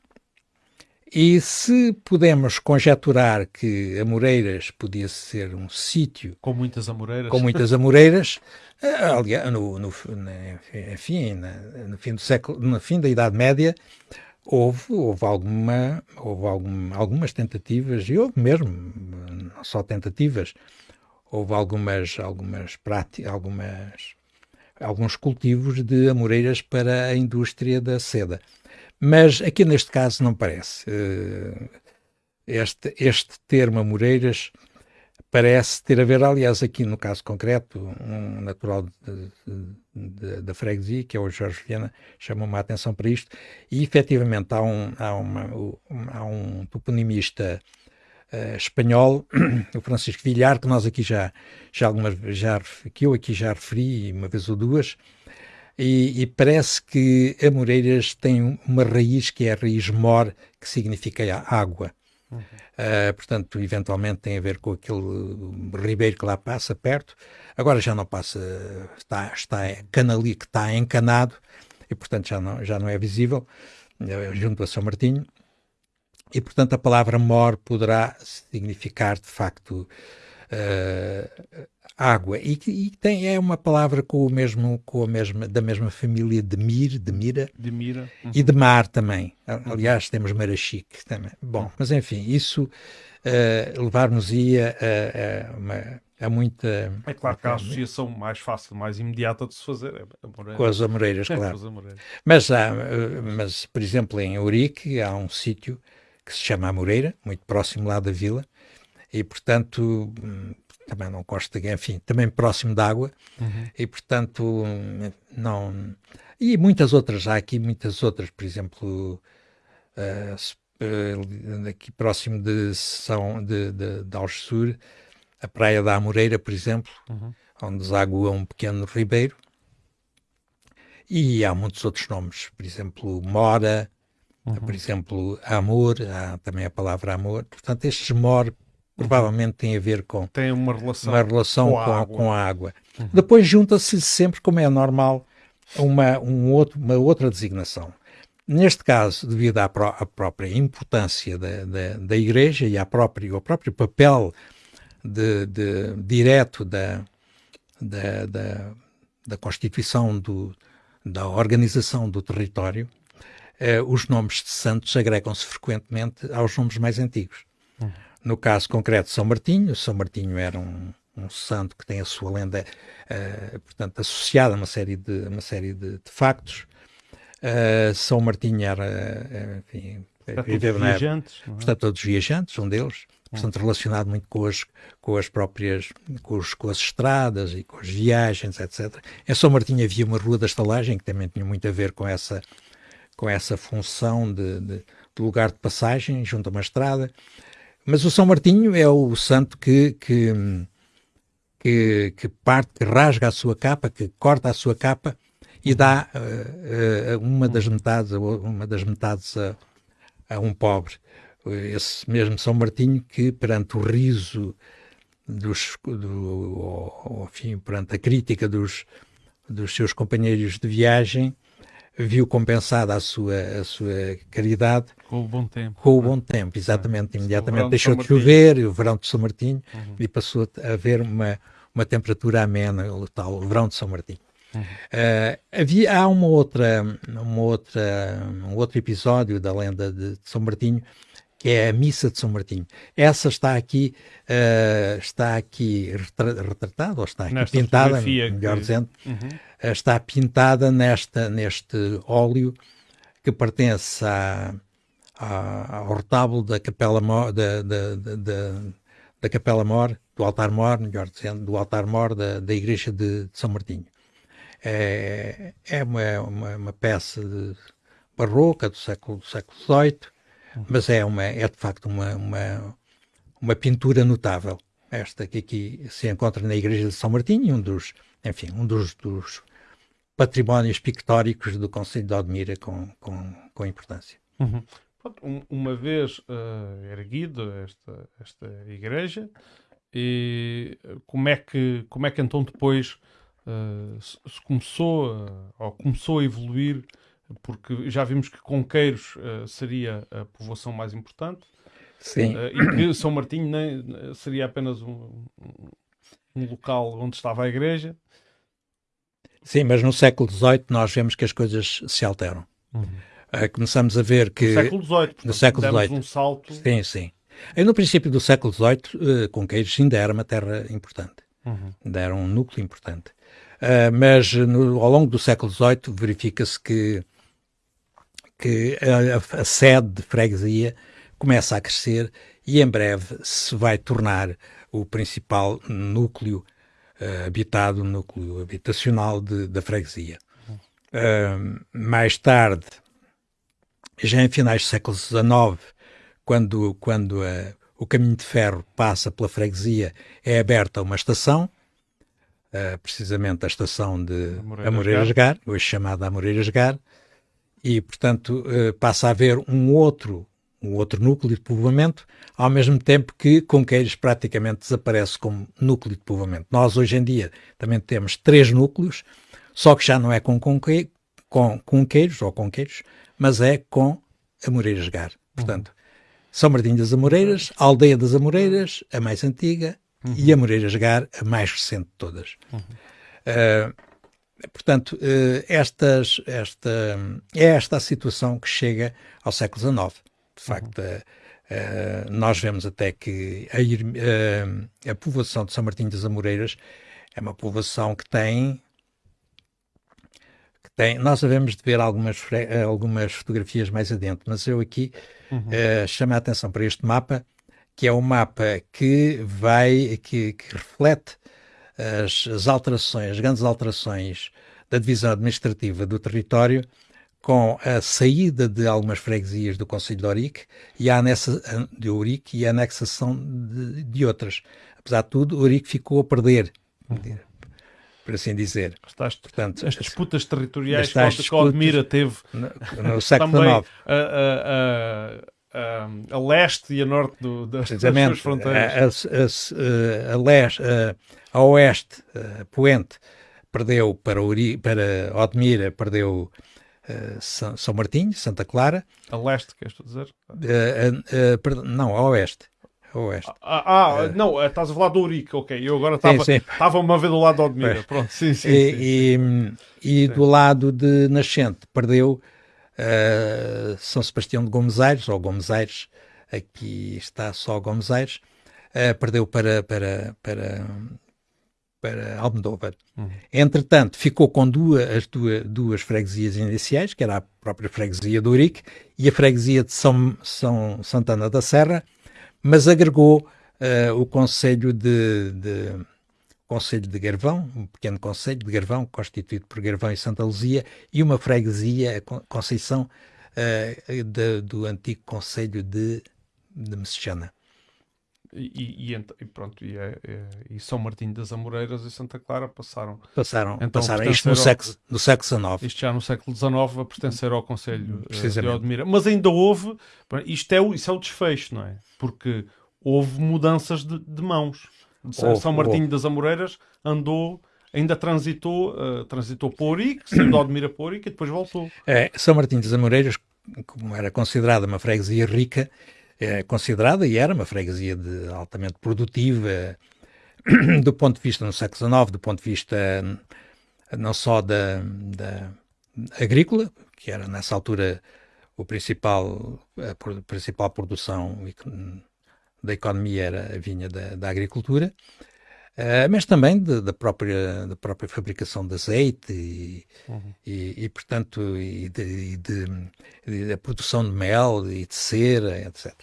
e se podemos conjecturar que Amoreiras podia ser um sítio com muitas amoreiras, com muitas amoreiras, eh, aliás, no, no, enfim, no fim do século, no fim da Idade Média, houve, houve, alguma, houve algum, algumas tentativas, e houve mesmo, não só tentativas, houve algumas, algumas práticas, algumas, alguns cultivos de amoreiras para a indústria da seda. Mas aqui neste caso não parece. Eh, este, este termo Amoreiras parece ter a ver, aliás, aqui no caso concreto, um natural da freguesia, que é o Jorge Viana, chamou-me a atenção para isto, e efetivamente há um, há uma, há um toponimista uh, espanhol, o Francisco Villar, que nós aqui já, já algumas já, que eu aqui já referi uma vez ou duas, e, e, parece que a Moreiras tem uma raiz que é a raiz mor, que significa água. Uhum. Uh, portanto, eventualmente tem a ver com aquele ribeiro que lá passa perto. Agora já não passa, está, está canali, que está encanado e, portanto, já não, já não é visível, uh, junto a São Martinho. E, portanto, a palavra mor poderá significar, de facto, uh, água. E, e, tem, é uma palavra com o mesmo, com a mesma, da mesma família de Mir, de Mira, de Mira. Uhum. e de Mar também. Aliás, temos Marachique também. Bom, uhum. mas enfim, isso uh, levar-nos-ia a, a, uma, a muita. É claro que a associação mais fácil, mais imediata de se fazer é Amoreiras. Com as Amoreiras, claro. as Amoreiras. Mas, há, eh, mas, por exemplo, em Ourique há um sítio que se chama Amoreira, muito próximo lá da vila, e portanto hum, também não gosto de, enfim, também próximo da água, uhum. e portanto não. E muitas outras, há aqui muitas outras, por exemplo, uh, aqui próximo de São de, de, de Algesur, a Praia da Amoreira, por exemplo, uhum. onde deságua um pequeno ribeiro. E há muitos outros nomes, por exemplo, Mora, uhum. por exemplo, Amor, há também a palavra amor. Portanto, estes Mor provavelmente tem a ver com tem uma relação, uma relação com, a com, água. Com a água. Uhum. Depois junta-se sempre, como é normal, uma, um outro, uma outra designação. Neste caso, devido à, pró à própria importância da, da, da, Igreja e à própria, ao próprio papel de, de direto da, da, da, da constituição do, da organização do território, eh, os nomes de santos agregam-se frequentemente aos nomes mais antigos. No caso concreto, São Martinho. São Martinho era um, um santo que tem a sua lenda, uh, portanto, associada a uma série de, uma série de, de factos. Uh, São Martinho era, uh, enfim, viveu na viajantes, é? portanto, todos viajantes, um deles, portanto, relacionado muito com as, com as próprias, com, os, com as estradas e com as viagens, etc. Em São Martinho havia uma rua da estalagem que também tinha muito a ver com essa, com essa função de, de, de lugar de passagem junto a uma estrada. Mas o São Martinho é o santo que, que, que, que parte, que rasga a sua capa, que corta a sua capa e dá uh, uh, uma das metades, uma das metades a, a, um pobre. Esse mesmo São Martinho que perante o riso dos, do, ou, enfim, perante a crítica dos, dos seus companheiros de viagem, viu compensada a sua, a sua caridade com o bom tempo. Com o bom tempo, exatamente. Ah, Imediatamente deixou de, de chover, o verão de São Martinho, uhum. e passou a haver uma, uma temperatura amena, o tal o verão de São Martinho. Uhum. Uh, havia, há uma outra, uma outra, um outro episódio da lenda de, de São Martinho que é a missa de São Martinho. Essa está aqui, uh, está aqui retratada, ou está aqui Nesta pintada, melhor que... dizendo, uhum. uh, está pintada nesta, neste óleo que pertence à, à, ao retábulo da Capela Mor, da, da, da, da Capela Mor, do altar Mor, melhor dizendo, do altar Mor da, da Igreja de, de São Martinho. É, é uma, uma, uma peça barroca do século, do século XVIII, mas é, uma, é de facto uma, uma, uma pintura notável. Esta que aqui se encontra na Igreja de São Martinho, um dos, enfim, um dos, dos patrimónios pictóricos do Conselho de Odmira com, com, com importância. Uhum. Uma vez uh, erguido esta, esta igreja, e como é que, como é que então depois uh, se começou, uh, ou começou a evoluir porque já vimos que Conqueiros uh, seria a povoação mais importante. Sim. Uh, e que São Martinho nem, seria apenas um, um, local onde estava a igreja. Sim, mas no século XVIII nós vemos que as coisas se alteram. Uhum. Uh, começamos a ver que... No século XVIII. No século XVIII. um salto... Sim, sim. E no princípio do século XVIII, uh, Conqueiros ainda era uma terra importante. Uhum. Ainda era um núcleo importante. Uh, mas no, ao longo do século XVIII verifica-se que que a, a, sede de freguesia começa a crescer e em breve se vai tornar o principal núcleo uh, habitado, núcleo habitacional de, da freguesia. Uh, mais tarde, já em finais do século XIX, quando, quando uh, o caminho de ferro passa pela freguesia, é aberta uma estação, uh, precisamente a estação de Amoreiras-Gar, hoje chamada Amoreiras-Gar, e, portanto, uh, passa a haver um outro, um outro núcleo de povoamento, ao mesmo tempo que Conqueiros praticamente desaparece como núcleo de povoamento. Nós, hoje em dia, também temos três núcleos, só que já não é com, conque, com Conqueiros ou Conqueiros, mas é com Amoreiras-Gar. Portanto, são Martinho das Amoreiras, Aldeia das Amoreiras, a mais antiga, uhum. e Amoreiras Gar, a mais recente de todas. Uhum. Uh, portanto, uh, estas, esta, é esta a situação que chega ao século XIX. De facto, uhum. uh, nós vemos até que a, a povoação de São Martinho das Amoreiras é uma povoação que tem tem, nós devemos de ver algumas, algumas fotografias mais adiante, mas eu aqui uhum. uh, chamo a atenção para este mapa, que é um mapa que vai, que, que reflete as, as, alterações, as grandes alterações da divisão administrativa do território com a saída de algumas freguesias do Conselho de Ourique e a, anexa, de Ourique e a anexação de, de outras. Apesar de tudo, Ourique ficou a perder. Uhum por assim dizer. Estás, Portanto, as disputas territoriais que a Odmira teve no, no século XIX. A, a, a, a, leste e a norte do, das, das suas fronteiras. A, a, leste, a, oeste, a Poente, perdeu para, Uri, para Odmira, perdeu uh, São, São Martinho, Santa Clara. A leste, queres tu dizer? Uh, uh, não, a oeste. Oeste. Ah, ah uh, não, estás a falar do Urique, ok. Eu agora estava uma vez do lado de Odmira. Pronto, sim, sim. E, sim. e, e do lado de Nascente perdeu uh, São Sebastião de Gomes Aires, ou Gomes Aires, aqui está só Gomes Aires, uh, perdeu para, para, para, para Almodóvar. Uhum. Entretanto, ficou com duas, as duas, duas freguesias iniciais, que era a própria freguesia do Urique e a freguesia de São, São Santana da Serra, mas agregou uh, o Conselho de, de Conselho de Garvão, um pequeno Conselho de Garvão, constituído por Garvão e Santa Luzia, e uma freguesia, a Conceição, uh, de, do antigo Conselho de, de Messejana. E, e, e, pronto, e, é, é, e, São Martinho das Amoreiras e Santa Clara passaram. Passaram, então, passaram isto no, século, no século XIX. Isto já no século XIX a pertencer ao Conselho uh, de Odmira. Mas ainda houve, isto é, o, isso é o desfecho, não é? Porque houve mudanças de, de mãos. Houve, São Martinho das Amoreiras andou ainda transitou, uh, transitou por Ourique, saiu de Odmira Ourique e depois voltou. É, São Martinho das Amoreiras, como era considerada uma freguesia rica, é considerada e era uma freguesia de, altamente produtiva do ponto de vista no século XIX, do ponto de vista não só da, da agrícola, que era nessa altura o principal, a principal produção da economia era a vinha da, da agricultura, uh, mas também de, da, própria, da própria fabricação de azeite e, uhum. e, e portanto, e de, de, de, produção de mel e de cera, etc.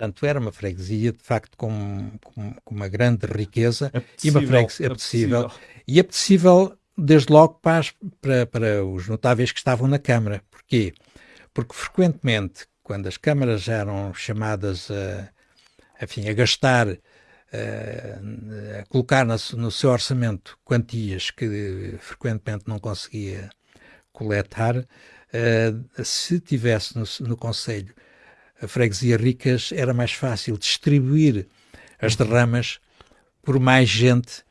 Portanto, era uma freguesia, de facto, com, com, com uma grande riqueza e uma freguesia apetecível. E apetecível, desde logo, para, para, para os notáveis que estavam na Câmara. Porquê? Porque, frequentemente, quando as câmaras eram chamadas a, enfim, a gastar, a, a colocar no, no seu orçamento quantias que frequentemente não conseguia coletar, se tivesse no, no Conselho a freguesia ricas era mais fácil distribuir as derramas por mais gente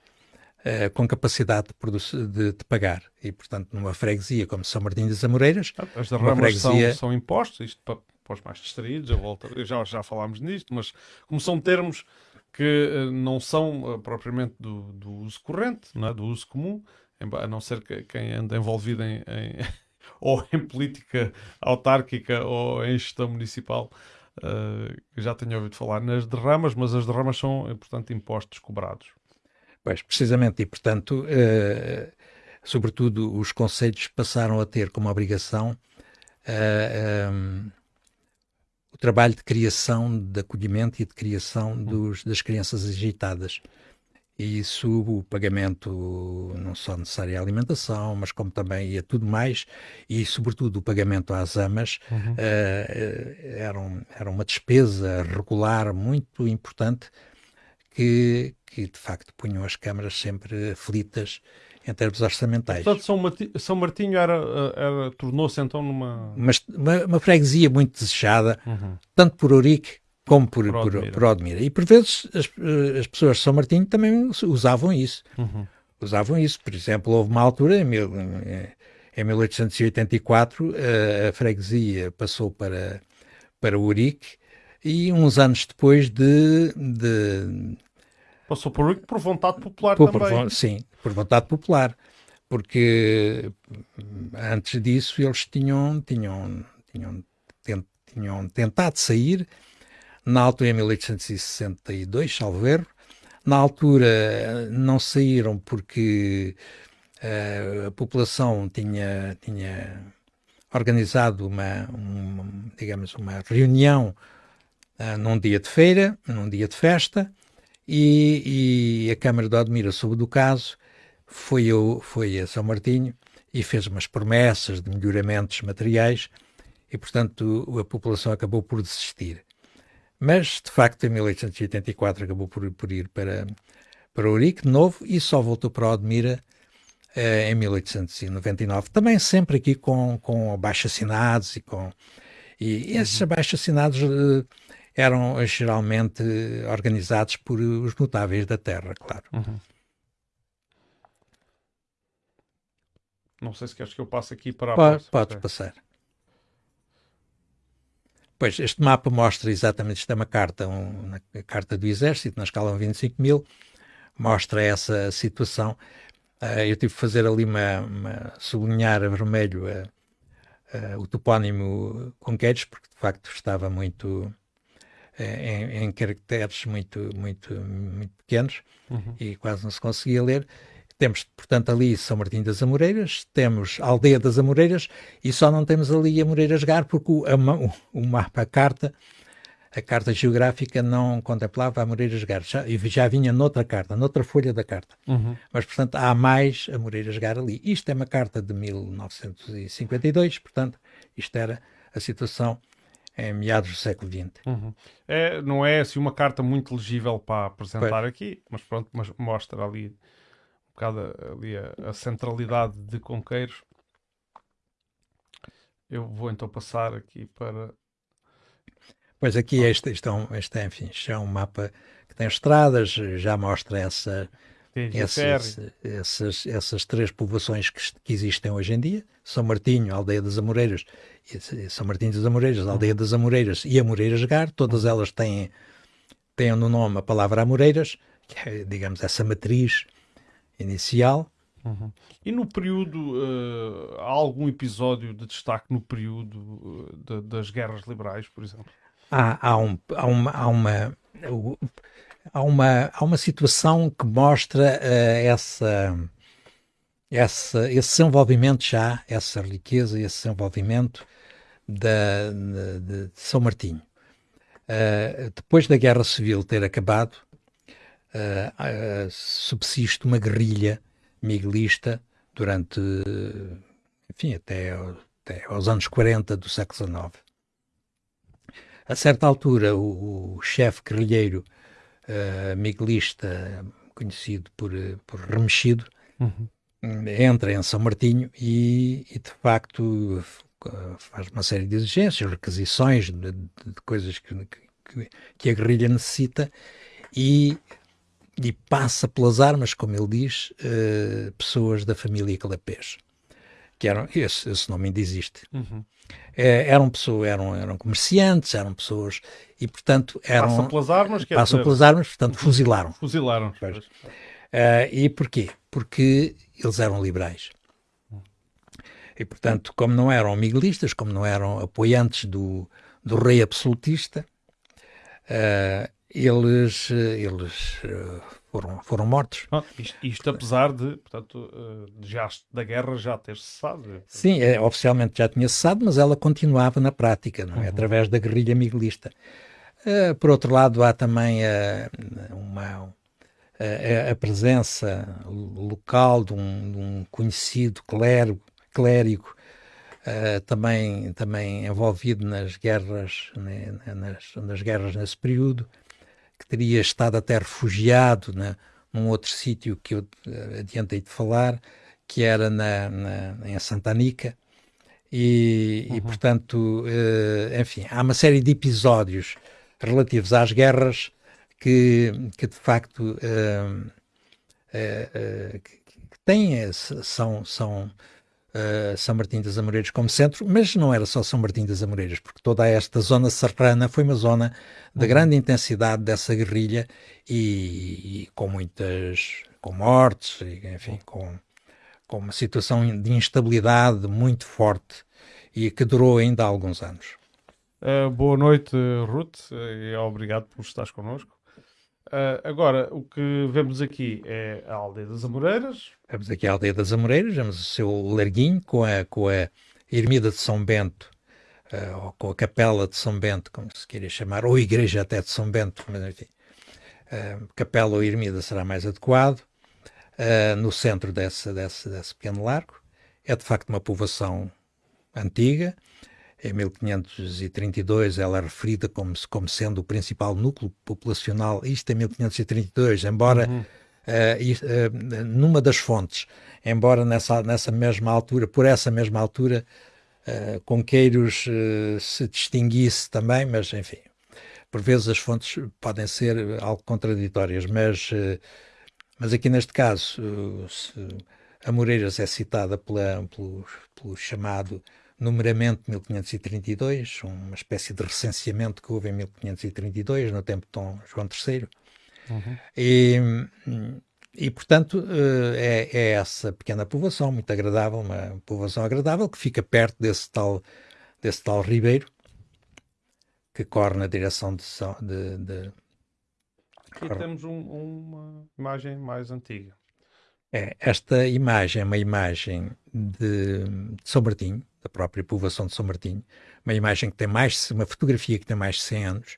uh, com capacidade de, de, de, pagar. E, portanto, numa freguesia como São Martinho das Amoreiras... As derramas freguesia... são, são impostos, isto para, para, os mais distraídos, eu volto, já, já falámos nisto, mas como são termos que uh, não são uh, propriamente do, do, uso corrente, não é? do uso comum, a não ser que quem anda envolvido em, em ou em política autárquica ou em gestão municipal, uh, já tenho ouvido falar nas derramas, mas as derramas são, portanto, impostos cobrados. Pois, precisamente, e portanto, uh, sobretudo os conselhos passaram a ter como obrigação uh, um, trabalho de criação, de acolhimento e de criação hum. dos, das crianças agitadas. E isso, o pagamento não só necessário à alimentação, mas como também a tudo mais, e sobretudo o pagamento às amas, uhum. uh, era, um, era uma despesa regular muito importante que, que de facto punham as câmaras sempre aflitas em termos orçamentais. Portanto, São, Martinho, São Martinho era, era tornou-se então numa... Mas, uma, uma, freguesia muito desejada, uhum. tanto por Ourique como por, por, Odmira. por, Odmira. E por vezes as, as, pessoas de São Martinho também usavam isso. Uhum. Usavam isso. Por exemplo, houve uma altura, em, mil, em 1884, a, a freguesia passou para, para Ourique e uns anos depois de, de Passou por, por vontade popular por, também. Por, sim, por vontade popular. Porque antes disso eles tinham, tinham, tinham, tinham tentado sair, na altura em 1862, salvo erro. Na altura não saíram porque uh, a população tinha, tinha organizado uma, uma, digamos, uma reunião uh, num dia de feira, num dia de festa, e, e a Câmara de Odmira soube do caso, foi, eu, foi a São Martinho e fez umas promessas de melhoramentos materiais e, portanto, a população acabou por desistir. Mas, de facto, em 1884 acabou por, por ir para, para Ourique de novo e só voltou para Odmira eh, em 1899. Também sempre aqui com, com abaixo-assinados e com... E esses uhum. abaixo-assinados eh, eram geralmente organizados por os notáveis da terra, claro. Uhum. Não sei se queres que eu passe aqui para a Pode, Podes passar. Pois, este mapa mostra exatamente, isto é uma carta, um, uma carta do Exército, na escala 25 mil, mostra essa situação. Uh, eu tive que fazer ali uma, uma sublinhar a vermelho uh, uh, o topónimo Conquetes, porque de facto estava muito, em, em, caracteres muito, muito, muito pequenos uhum. e quase não se conseguia ler. Temos, portanto, ali São Martinho das Amoreiras, temos a Aldeia das Amoreiras e só não temos ali Amoreiras Gar porque o, a, o, mapa, a carta, a carta geográfica não contemplava Amoreiras Gar. Já, já vinha noutra carta, noutra folha da carta. Uhum. Mas, portanto, há mais Amoreiras Gar ali. Isto é uma carta de 1952, portanto, isto era a situação em meados do século XX. Uhum. É, não é assim uma carta muito legível para apresentar pois. aqui, mas pronto, mas mostra ali bocado ali a, a, centralidade de Conqueiros. Eu vou então passar aqui para. Pois aqui este, este, é um, este é, enfim, é um mapa que tem estradas, já mostra essa, essas, essas, essas três povoações que, que, existem hoje em dia, São Martinho, Aldeia das Amoreiras, São Martinho das Amoreiras, Aldeia das Amoreiras e Amoreiras Gar, todas elas têm, têm no nome a palavra Amoreiras, que é, digamos, essa matriz inicial. Uhum. E no período, uh, há algum episódio de destaque no período uh, de, das guerras liberais, por exemplo? Há, há, um, há uma, há uma há uma, há uma situação que mostra uh, essa, essa, esse desenvolvimento já, essa riqueza, esse desenvolvimento da, de, de São Martinho. Depois da Guerra Civil ter acabado, uh, subsiste uma guerrilha miguelista durante, enfim, até, até aos anos 40 do século XIX. A certa altura, o, o chefe guerrilheiro uh, miguelista conhecido por, por Remexido, uhum. entra em São Martinho e, e, de facto faz uma série de exigências, requisições de, de, de coisas que, que, que, a guerrilha necessita e, e, passa pelas armas, como ele diz, uh, pessoas da família Calapés que eram, esse, esse nome ainda existe. Uhum. É, eram pessoas, eram, eram comerciantes, eram pessoas e portanto eram passam pelas armas, passam dizer... pelas armas, portanto fuzilaram. Fuzilaram. Uh, e porquê? Porque eles eram liberais. E portanto, como não eram miguelistas, como não eram apoiantes do, do rei absolutista, uh, eles, eles foram, foram mortos. Ah, isto, isto, apesar de, portanto, de já, da guerra já ter cessado. Sim, é, oficialmente já tinha cessado, mas ela continuava na prática, não é? Uhum. através da guerrilha miguelista. Uh, por outro lado, há também uh, uma, a, a, presença local de um, de um conhecido clérigo, clérigo também, também envolvido nas guerras, né, nas, nas guerras nesse período, que teria estado até refugiado né, num outro sítio que eu adiantei de falar, que era na, na em Santa Anica. E, uhum. e portanto, uh, enfim, há uma série de episódios relativos às guerras que, que de facto uh, uh, que, que têm, são, são uh, São Martim das Amoreiras como centro, mas não era só São Martim das Amoreiras, porque toda esta zona serrana foi uma zona de uhum. grande intensidade dessa guerrilha e, e, com muitas com mortes, e, enfim, com, com uma situação de instabilidade muito forte e que durou ainda há alguns anos. Uh, boa noite, Ruth, e obrigado por estares connosco. Uh, agora, o que vemos aqui é a Aldeia das Amoreiras. Vemos aqui a Aldeia das Amoreiras, vemos o seu larguinho com a, com a Ermida de São Bento, uh, ou com a Capela de São Bento, como se queira chamar, ou Igreja até de São Bento, mas enfim. Uh, capela ou Ermida será mais adequado. no centro desse, desse, desse pequeno largo. É de facto uma povoação antiga, em 1532 ela é referida como, como sendo o principal núcleo populacional, isto em 1532, embora uhum. uh, uh, numa das fontes, embora nessa, nessa mesma altura, por essa mesma altura, uh, Conqueiros se distinguisse também, mas enfim, por vezes as fontes podem ser algo contraditórias, mas, mas aqui neste caso, a Moreiras é citada pela, pelo, pelo chamado numeramento 1532, uma espécie de recenseamento que houve em 1532, no tempo de Dom João III. Uhum. E, e, portanto, eh, é, é, essa pequena povoação, muito agradável, uma povoação agradável, que fica perto desse tal, desse tal ribeiro, que corre na direção de... de, de Aqui temos um, uma imagem mais antiga. É, esta imagem é uma imagem de, de São Martinho, da própria povoação de São Martinho, uma imagem que tem mais, uma fotografia que tem mais de 100 anos.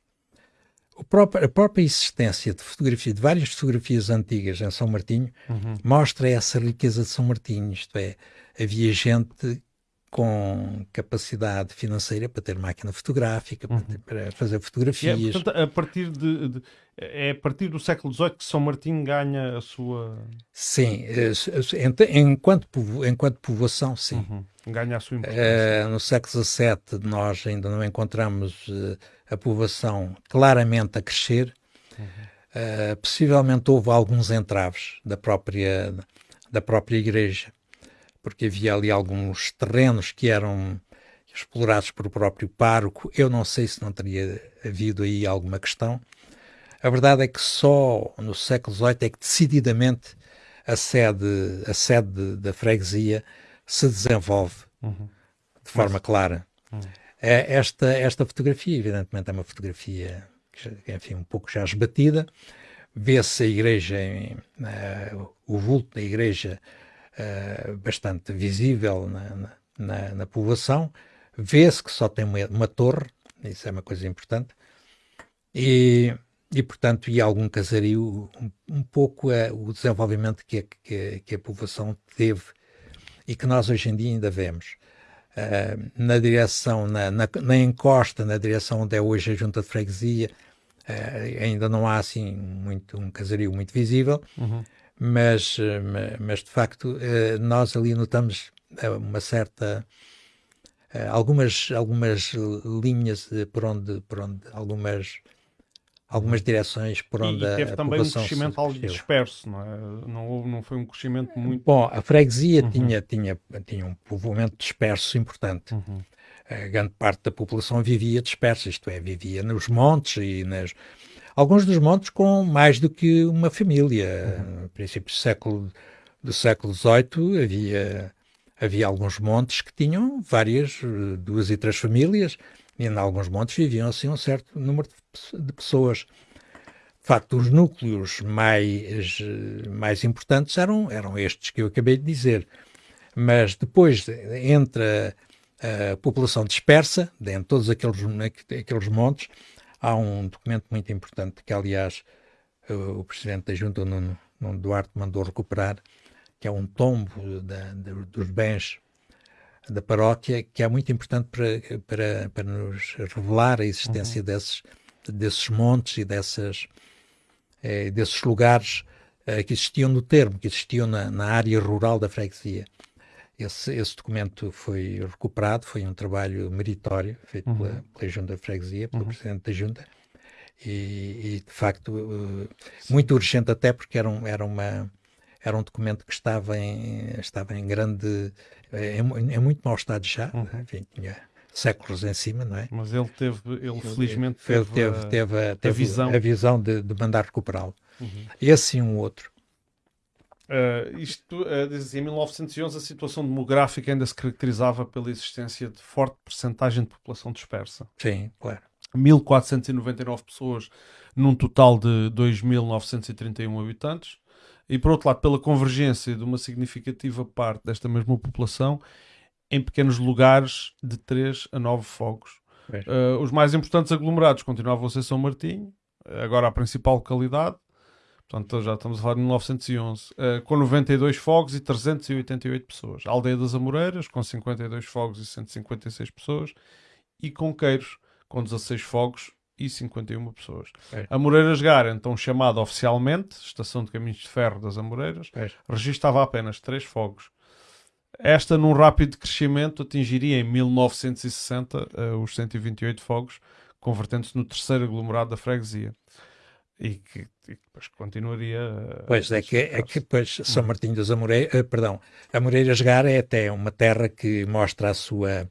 Próprio, a própria existência de fotografia, de várias fotografias antigas em São Martinho, uhum. mostra essa riqueza de São Martinho, isto é, havia gente com capacidade financeira para ter máquina fotográfica, uhum. para, ter, para, fazer fotografias. É, portanto, a partir de, de, é a partir do século XVIII que São Martinho ganha a sua... Sim, eh, enquanto, enquanto povoação, sim. Uhum. Ganha a sua importância. Uh, no século XVII nós ainda não encontramos uh, a povoação claramente a crescer. Uhum. Uh, possivelmente houve alguns entraves da própria, da própria igreja, porque havia ali alguns terrenos que eram explorados por o próprio pároco. Eu não sei se não teria havido aí alguma questão. A verdade é que só no século XVIII é que decididamente a sede, a sede da freguesia se desenvolve uhum. de forma Mas... clara. Uhum. É, esta, esta fotografia, evidentemente, é uma fotografia, enfim, um pouco já esbatida. Vê-se a igreja, uh, o vulto da igreja uh, bastante visível na, na, na povoação. Vê-se que só tem uma, uma, torre, isso é uma coisa importante. E, e portanto, e algum casario, um, um pouco uh, o desenvolvimento que a, que, que a povoação teve e que nós hoje em dia ainda vemos. Uh, na direção, na, na, na, encosta, na direção onde é hoje a junta de freguesia, uh, ainda não há assim muito um casario muito visível, uhum. Mas, uh, mas de facto nós ali notamos uma certa algumas algumas linhas por onde por onde algumas algumas direções por onde e, e teve a também um crescimento algo disperso, não é? Não, houve, não foi um crescimento muito... Bom, a freguesia uhum. tinha, tinha, tinha um povoamento disperso importante. Uhum. A grande parte da população vivia dispersa, isto é, vivia nos montes e nas... Alguns dos montes com mais do que uma família. Uhum. No princípio do século, do século XVIII havia, havia alguns montes que tinham várias, duas e três famílias, e em alguns montes viviam assim um certo número de, de pessoas. facto, os núcleos mais, mais importantes eram, eram estes que eu acabei de dizer. Mas depois, entre a, a população dispersa, dentro de todos aqueles, aqueles montes, há um documento muito importante que, aliás, o, presidente da Junta, Nuno, Nuno Duarte, mandou recuperar, que é um tombo da, da, dos bens da paróquia, que é muito importante para, para, para nos revelar a existência uhum. desses, desses montes e dessas, é, desses lugares é, que existiam no termo, que existiam na, na área rural da freguesia. Esse, esse, documento foi recuperado, foi um trabalho meritório feito uhum. pela, pela Junta da Freguesia, pelo uhum. Presidente da Junta, e, e de facto uh, muito urgente até porque era, um, era, uma, era um documento que estava em, estava em grande, é, em, muito mau estado já, uhum. enfim, tinha séculos em cima, não é? Mas ele teve, ele felizmente teve, teve, teve, teve a, teve a visão, a visão de, de mandar recuperá-lo. Uhum. Esse e um outro. Uh, isto, uh, diz assim, em 1911 a situação demográfica ainda se caracterizava pela existência de forte percentagem de população dispersa. Sim, claro. 1499 pessoas num total de 2.931 habitantes e por outro lado pela convergência de uma significativa parte desta mesma população em pequenos lugares de 3 a 9 fogos. Uh, os mais importantes aglomerados continuavam a ser São Martinho, agora a principal localidade, portanto já estamos a falar de 1911, uh, com 92 fogos e 388 pessoas. A Aldeia das Amoreiras, com 52 fogos e 156 pessoas, e Conqueiros, com 16 fogos e 51 pessoas. É. Amoreiras Gar, então chamada oficialmente Estação de Caminhos de Ferro das Amoreiras, é. registava apenas 3 fogos esta, num rápido crescimento, atingiria em 1960 uh, eh, os 128 fogos, convertendo-se no terceiro aglomerado da freguesia. E que, e depois continuaria. Pois é que, é que depois São Martinho das Amoreiras, uh, perdão, Amoreiras Gar é até uma terra que mostra a sua,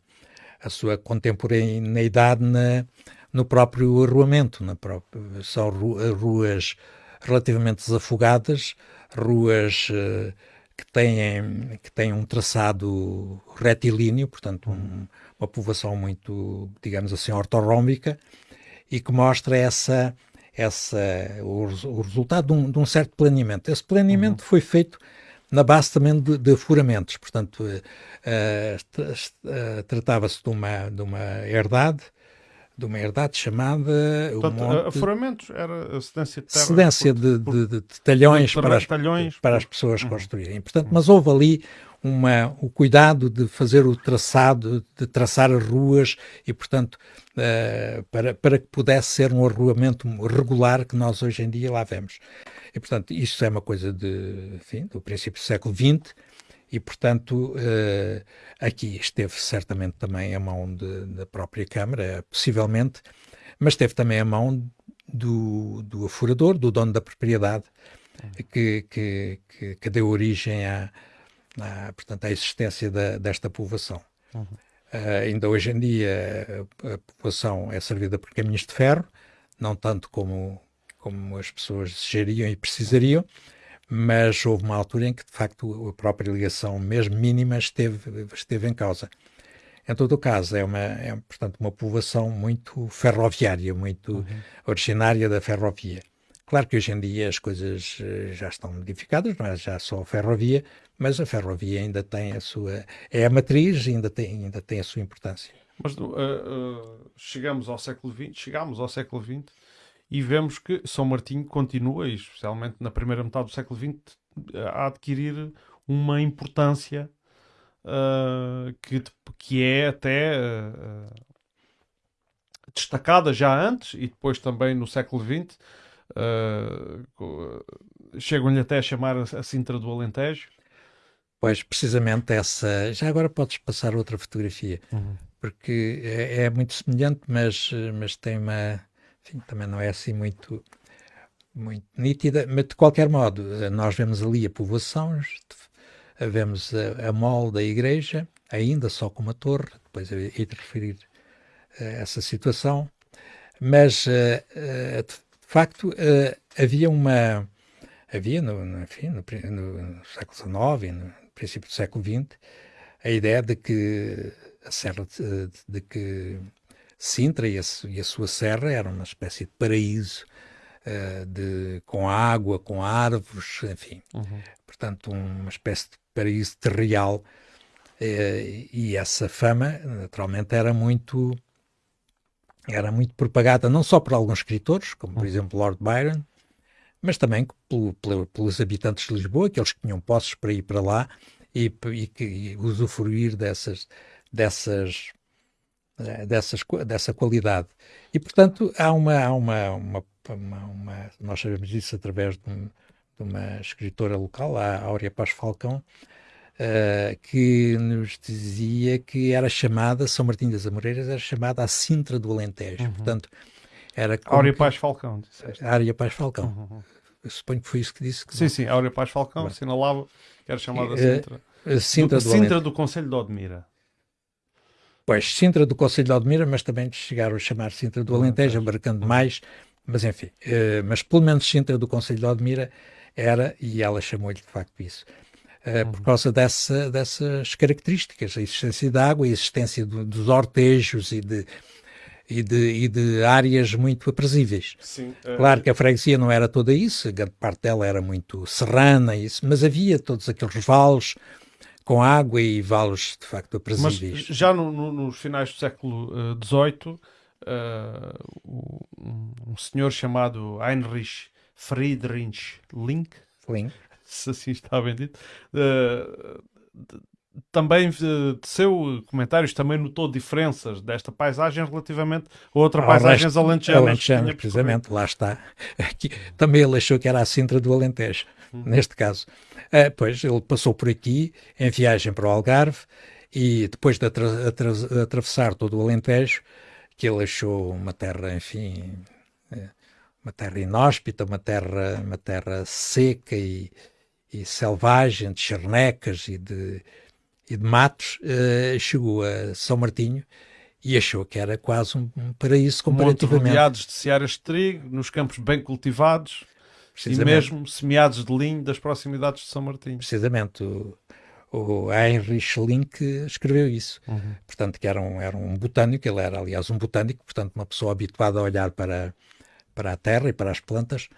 a sua contemporaneidade na, no próprio arruamento. Na própria, são ruas relativamente desafogadas, ruas. Uh, que têm, que têm um traçado retilíneo, portanto, um, uma povoação muito, digamos assim, ortorrómbica, e que mostra essa, essa, o, o resultado de um, de um, certo planeamento. Esse planeamento uhum. foi feito na base também de, de furamentos, portanto, uh, uh, tratava-se de uma, de uma herdade de uma herdade chamada. Portanto, monte... Afuramentos era a cedência de terra. Cedência de, de, de, de talhões, para as, talhões para as pessoas uhum. construírem. Portanto, mas houve ali uma, o cuidado de fazer o traçado, de traçar as ruas e, portanto, uh, para, para que pudesse ser um arruamento regular que nós hoje em dia lá vemos. E, portanto, isso é uma coisa de, enfim, do princípio do século XX e, portanto, uh, aqui esteve certamente também a mão de, da própria Câmara, possivelmente, mas teve também a mão do, do afurador, do dono da propriedade, que, que, que, que deu origem à, à, portanto, à existência da, desta povoação. Uhum. Uh, ainda hoje em dia a, a população é servida por caminhos de ferro, não tanto como, como as pessoas desejariam e precisariam, mas houve uma altura em que, de facto, a própria ligação, mesmo mínima, esteve, esteve em causa. Em todo o caso, é, uma, é portanto, uma povoação muito ferroviária, muito uhum. originária da ferrovia. Claro que hoje em dia as coisas eh, já estão modificadas, não é já só a ferrovia, mas a ferrovia ainda tem a sua. é a matriz e ainda tem, ainda tem a sua importância. Mas uh, uh, chegamos ao século XX, chegámos ao século XX e vemos que São Martinho continua, especialmente na primeira metade do século XX, a adquirir uma importância uh, que, que é até destacada já antes e depois também no século XX. Uh, Chegam-lhe até a chamar a Sintra do Alentejo. Pois, precisamente essa. Já agora podes passar outra fotografia, uhum. porque é, é, muito semelhante, mas, mas tem uma enfim, também não é assim muito, muito nítida, mas de qualquer modo, nós vemos ali a povoação, vemos a, a mole da igreja, ainda só com uma torre, depois hei de referir a essa situação, mas eh, eh, de facto eh, havia uma, havia no, enfim, no, no século XIX no princípio do século XX, a ideia de que a serra de, de que Sintra e a, e a, sua serra era uma espécie de paraíso uh, de, com água, com árvores, enfim. Uhum. Portanto, uma espécie de paraíso terreal. Uh, e essa fama, naturalmente, era muito era muito propagada não só por alguns escritores, como por uhum. exemplo Lord Byron, mas também pelo, pelo, pelos habitantes de Lisboa, aqueles que tinham posses para ir para lá e, e que e usufruir dessas, dessas, eh, dessas, dessa qualidade. E, portanto, há uma, há uma, uma, uma, uma nós sabemos isso através de, um, de, uma escritora local, a Áurea Paz Falcão, uh, que nos dizia que era chamada, São Martinho das Amoreiras era chamada a Sintra do Alentejo. Uhum. Portanto, era Áurea Paz Falcão. Disseste. Áurea Paz Falcão. Uhum, uhum. Eu suponho que foi isso que disse. Que sim, não. sim, Áurea Paz Falcão Mas... assinalava que era chamada Sintra. Uh, Sintra do, do, Sintra do Conselho de Odmira. Pois, Sintra do Conselho de Odmira, mas também chegaram a chamar Sintra do Alentejo, abarcando mais, mas enfim, uh, mas pelo menos Sintra do Conselho de Odmira era, e ela chamou-lhe de facto isso, uh, por causa dessa, dessas características, a existência da água, a existência do, dos ortejos e de, e de, e de áreas muito aprazíveis. Sim, uh... Claro que a freguesia não era toda isso, a grande parte dela era muito serrana, isso, mas havia todos aqueles vales com água e vales de facto aprazíveis. Mas já no, no, nos finais do século XVIII, uh, uh, um senhor chamado Heinrich Friedrich Link, Link. Se assim está bem dito, uh, também uh, seu comentários também notou diferenças desta paisagem relativamente a outras paisagens alentejanas. Alentejanas, precisamente, lá está. Aqui, também ele achou que era a Sintra do Alentejo, hum. neste caso. Uh, pois, ele passou por aqui em viagem para o Algarve e depois de atra atra atravessar todo o Alentejo, que ele achou uma terra, enfim, eh, uma terra inóspita, uma terra, uma terra seca e, e selvagem, de charnecas e de e de Matos, uh, chegou a São Martinho e achou que era quase um, paraíso comparativamente. Monte rodeados de searas de trigo, nos campos bem cultivados e mesmo semeados de linho das proximidades de São Martinho. Precisamente. O, o Heinrich Link escreveu isso. Uhum. Portanto, que era um, era um botânico, ele era, aliás, um botânico, portanto, uma pessoa habituada a olhar para, para a terra e para as plantas,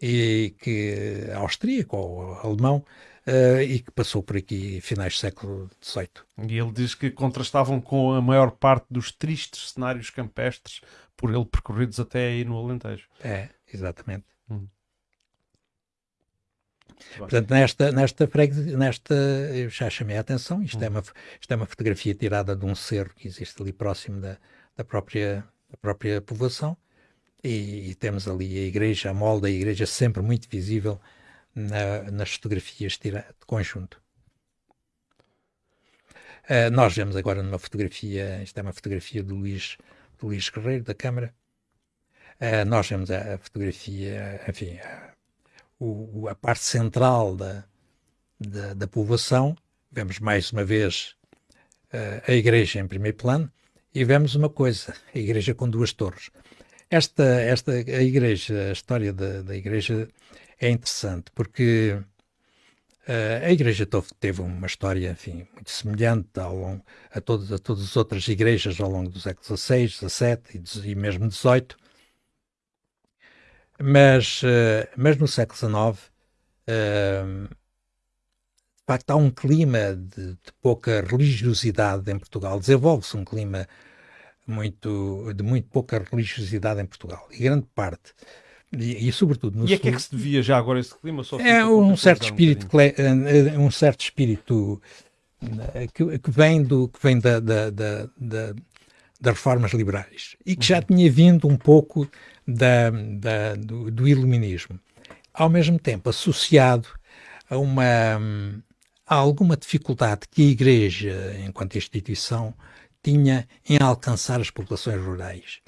e que austríaco ou alemão, uh, e que passou por aqui finais do século XVIII. E ele diz que contrastavam com a maior parte dos tristes cenários campestres por ele percorridos até aí no Alentejo. É, exatamente. Hum. Portanto, nesta, nesta, nesta, eu já chamei a atenção, isto, hum. é uma, isto é uma fotografia tirada de um cerro que existe ali próximo da, da, própria, da própria povoação, e, e, temos ali a igreja, a molde da igreja sempre muito visível na, nas fotografias de conjunto. Uh, nós vemos agora numa fotografia, isto é uma fotografia do Luís, do Luís Guerreiro, da Câmara. Uh, nós vemos a, a fotografia, enfim, a, o, a parte central da, da, da, povoação. Vemos mais uma vez uh, a igreja em primeiro plano e vemos uma coisa, a igreja com duas torres. Esta, esta a igreja, a história da, da igreja é interessante porque uh, a Igreja teve uma história, enfim, muito semelhante ao longo, a, todos, a todas as outras igrejas ao longo do século XVI, XVII e, e mesmo XVIII. Mas, uh, mas no século XIX, uh, eh, de facto, há um clima de, de pouca religiosidade em Portugal. Desenvolve-se um clima muito, de muito pouca religiosidade em Portugal. E grande parte e, e, sobretudo no E a que é que se devia já agora esse clima? Só é um certo, espírito, um, eh, um certo espírito eh, que, que vem, do, que vem da, da, da, da das reformas liberais e que já uhum. tinha vindo um pouco da, da, do, do, iluminismo. Ao mesmo tempo, associado a uma a alguma dificuldade que a Igreja, enquanto instituição, tinha em alcançar as populações rurais.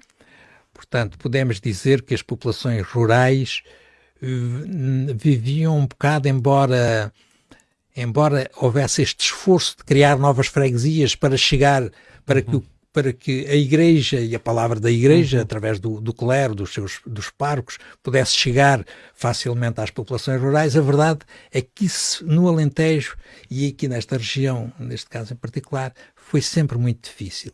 Portanto, podemos dizer que as populações rurais uh, viviam um bocado, embora, embora houvesse este esforço de criar novas freguesias para chegar, para que, para que a Igreja e a palavra da Igreja, uhum. através do, do clero, dos seus dos parcos, pudesse chegar facilmente às populações rurais, a verdade é que isso no Alentejo e aqui nesta região, neste caso em particular, foi sempre muito difícil.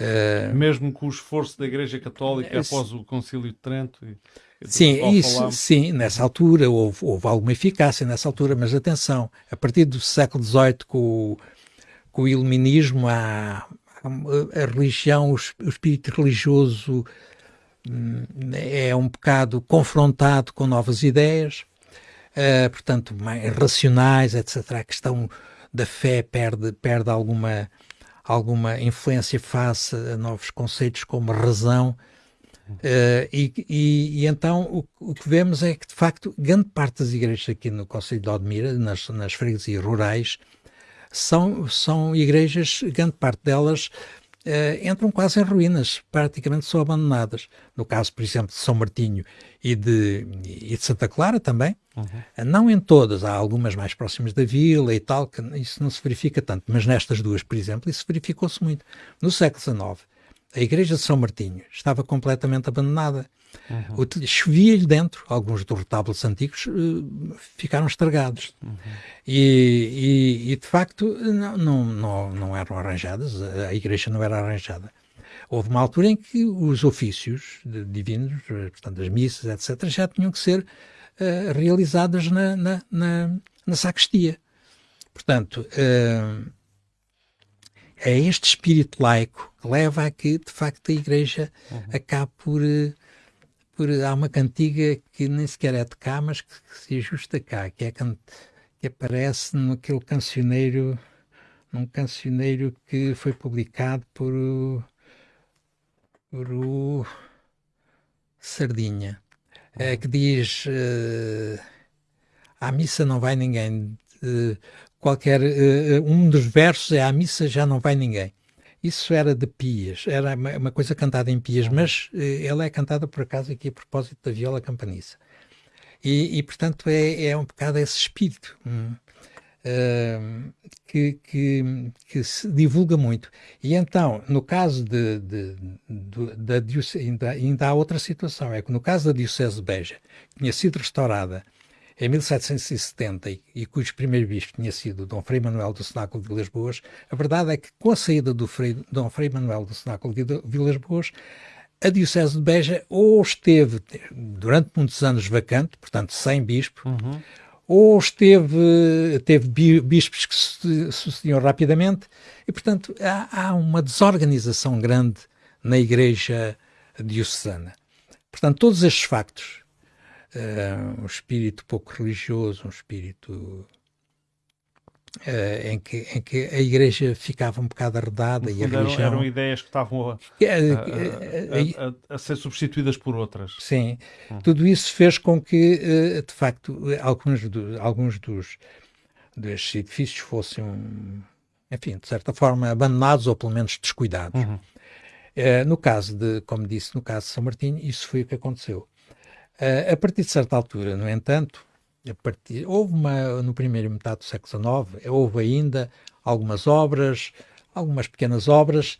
Uh, Mesmo com o esforço da Igreja Católica após o Concílio de Trento. E, sim, isso, sim, nessa altura houve, houve, alguma eficácia nessa altura, mas atenção, a partir do século XVIII com o, com o iluminismo, a, a, religião, o, espírito religioso hum, é um bocado confrontado com novas ideias, uh, portanto, mais racionais, etc. A questão da fé perde, perde alguma alguma influência face a novos conceitos como razão. Uh, e, e, e, então o, o, que vemos é que, de facto, grande parte das igrejas aqui no Conselho de Odmira, nas, nas freguesias rurais, são, são igrejas, grande parte delas uh, entram quase em ruínas, praticamente são abandonadas. No caso, por exemplo, de São Martinho e de, e de Santa Clara também, uhum. não em todas, há algumas mais próximas da vila e tal, que isso não se verifica tanto, mas nestas duas, por exemplo, isso verificou-se muito. No século XIX, a igreja de São Martinho estava completamente abandonada. Uhum. Chovia-lhe dentro, alguns dos retábulos antigos uh, ficaram estragados. Uhum. E, e, e, de facto não, não, não, não eram arranjadas, a igreja não era arranjada. Houve uma altura em que os ofícios divinos, eh, portanto as missas, etc., já tinham que ser uh, realizadas na, na, na, na, sacristia. Portanto, uh, é este espírito laico que leva a que, de facto, a igreja uhum. acabe por... Uh, por, há uma cantiga que nem sequer é de cá, mas que, que se ajusta cá, que, é, que aparece naquele cancioneiro, num cancioneiro que foi publicado por o, por o Sardinha, é, que diz uh, à missa não vai ninguém. Uh, qualquer uh, um dos versos é à missa já não vai ninguém. Isso era de Pias, era uma, coisa cantada em Pias, uhum. mas eh, ela é cantada por acaso aqui a propósito da viola campaniça. E, e portanto, é, é um bocado esse espírito hum, uh, que, que, que, se divulga muito. E então, no caso de, de, de, da Diocese, ainda, ainda há outra situação, é que no caso da Diocese de Beja, que tinha sido restaurada em 1770 e cujo primeiro bispo tinha sido Dom Frei Manuel do Cenáculo de Vilas Boas, a verdade é que com a saída do Frei, Dom Frei Manuel do Cenáculo de Vilas Boas, a Diocese de Beja ou esteve durante muitos anos vacante, portanto sem bispo, uhum. ou esteve, teve bispos que se sucediam rapidamente, e portanto há, há uma desorganização grande na Igreja Diocesana. Portanto, todos estes factos uh, um espírito pouco religioso, um espírito uh, em, que, em que a igreja ficava um bocado arredada e a religião... Eram, ideias que estavam a, a, a, a, ser substituídas por outras. Sim, hum. tudo isso fez com que, de facto, alguns, do, alguns dos destes edifícios fossem, enfim, de certa forma, abandonados ou pelo menos descuidados. Uhum. Uh, no caso de, como disse, no caso de São Martinho, isso foi o que aconteceu. Uh, a partir de certa altura, no entanto, partir, houve uma, no primeiro metade do século XIX, houve ainda algumas obras, algumas pequenas obras,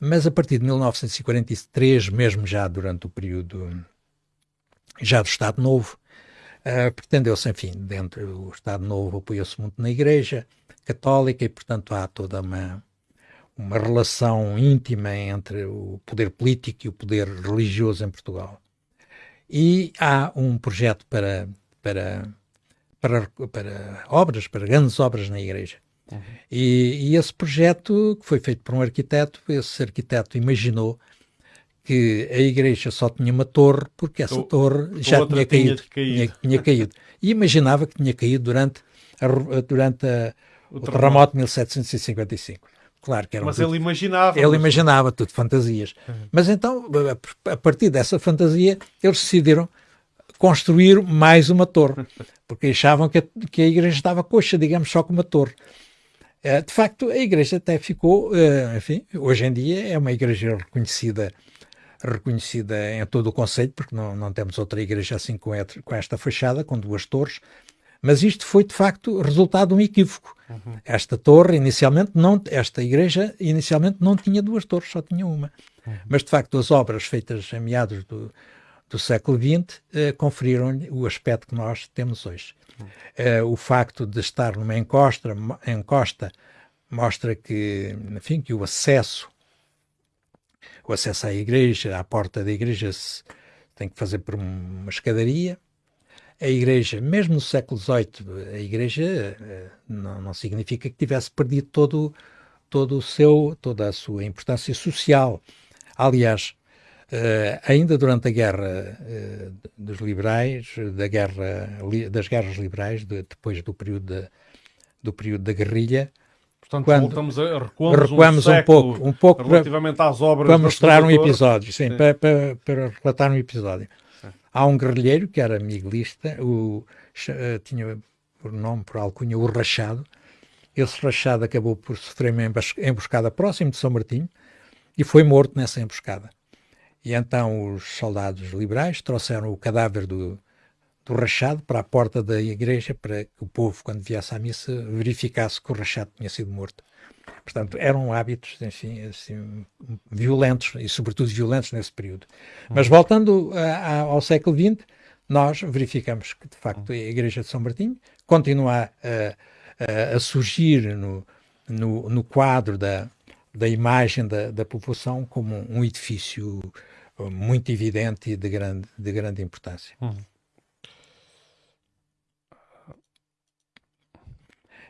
mas a partir de 1943, mesmo já durante o período já do Estado Novo, uh, pretendeu-se, enfim, dentro do Estado Novo apoiou-se muito na Igreja Católica e, portanto, há toda uma, uma relação íntima entre o poder político e o poder religioso em Portugal. E há um projeto para, para, para, para obras, para grandes obras na igreja. Uhum. E, e, esse projeto, que foi feito por um arquiteto, esse arquiteto imaginou que a igreja só tinha uma torre porque essa o, torre já tinha caído, tinha, tinha, caído. E imaginava que tinha caído durante, a, durante a, o, o terremoto de 1755. Claro que era Mas ele imaginava. Ele imaginava tudo, fantasias. Uhum. Mas então, a partir dessa fantasia, eles decidiram construir mais uma torre, porque achavam que a, que a igreja estava coxa, digamos, só com uma torre. Uh, de facto, a igreja até ficou, uh, enfim, hoje em dia é uma igreja reconhecida reconhecida em todo o conceito, porque não, não temos outra igreja assim com esta fachada, com duas torres, mas isto foi, de facto, resultado de um equívoco. Uhum. Esta torre, inicialmente, não, esta igreja, inicialmente, não tinha duas torres, só tinha uma. Uhum. Mas, de facto, as obras feitas em meados do, do século XX eh, conferiram-lhe o aspecto que nós temos hoje. Uhum. Eh, o facto de estar numa encosta, encosta mostra que, enfim, que o acesso o acesso à igreja, à porta da igreja, se tem que fazer por uma escadaria. A igreja, mesmo no século XVIII, a igreja eh, não, não significa que tivesse perdido todo, todo o seu, toda a sua importância social. Aliás, Uh, ainda durante a guerra uh, dos liberais, da guerra, das guerras liberais, de, depois do período, de, do período da guerrilha, Portanto, quando voltamos a recuamos, recuamos um, um, pouco, um pouco relativamente para, às obras para mostrar um episódio, sim, sim. Para, para, para, relatar um episódio. Sim. Há um guerrilheiro que era miguelista, o, uh, tinha por nome, por alcunha, o Rachado. Esse Rachado acabou por sofrer uma emboscada próximo de São Martinho e foi morto nessa emboscada. E então os soldados liberais trouxeram o cadáver do, do Rachado para a porta da igreja para que o povo, quando viesse à missa, verificasse que o Rachado tinha sido morto. Portanto, eram hábitos, enfim, assim, violentos e, sobretudo, violentos nesse período. Mas voltando a, a, ao século XX, nós verificamos que, de facto, a Igreja de São Martinho continua a, a surgir no, no, no, quadro da, da imagem da, da população como um edifício muito evidente e de grande, de grande importância. Uhum.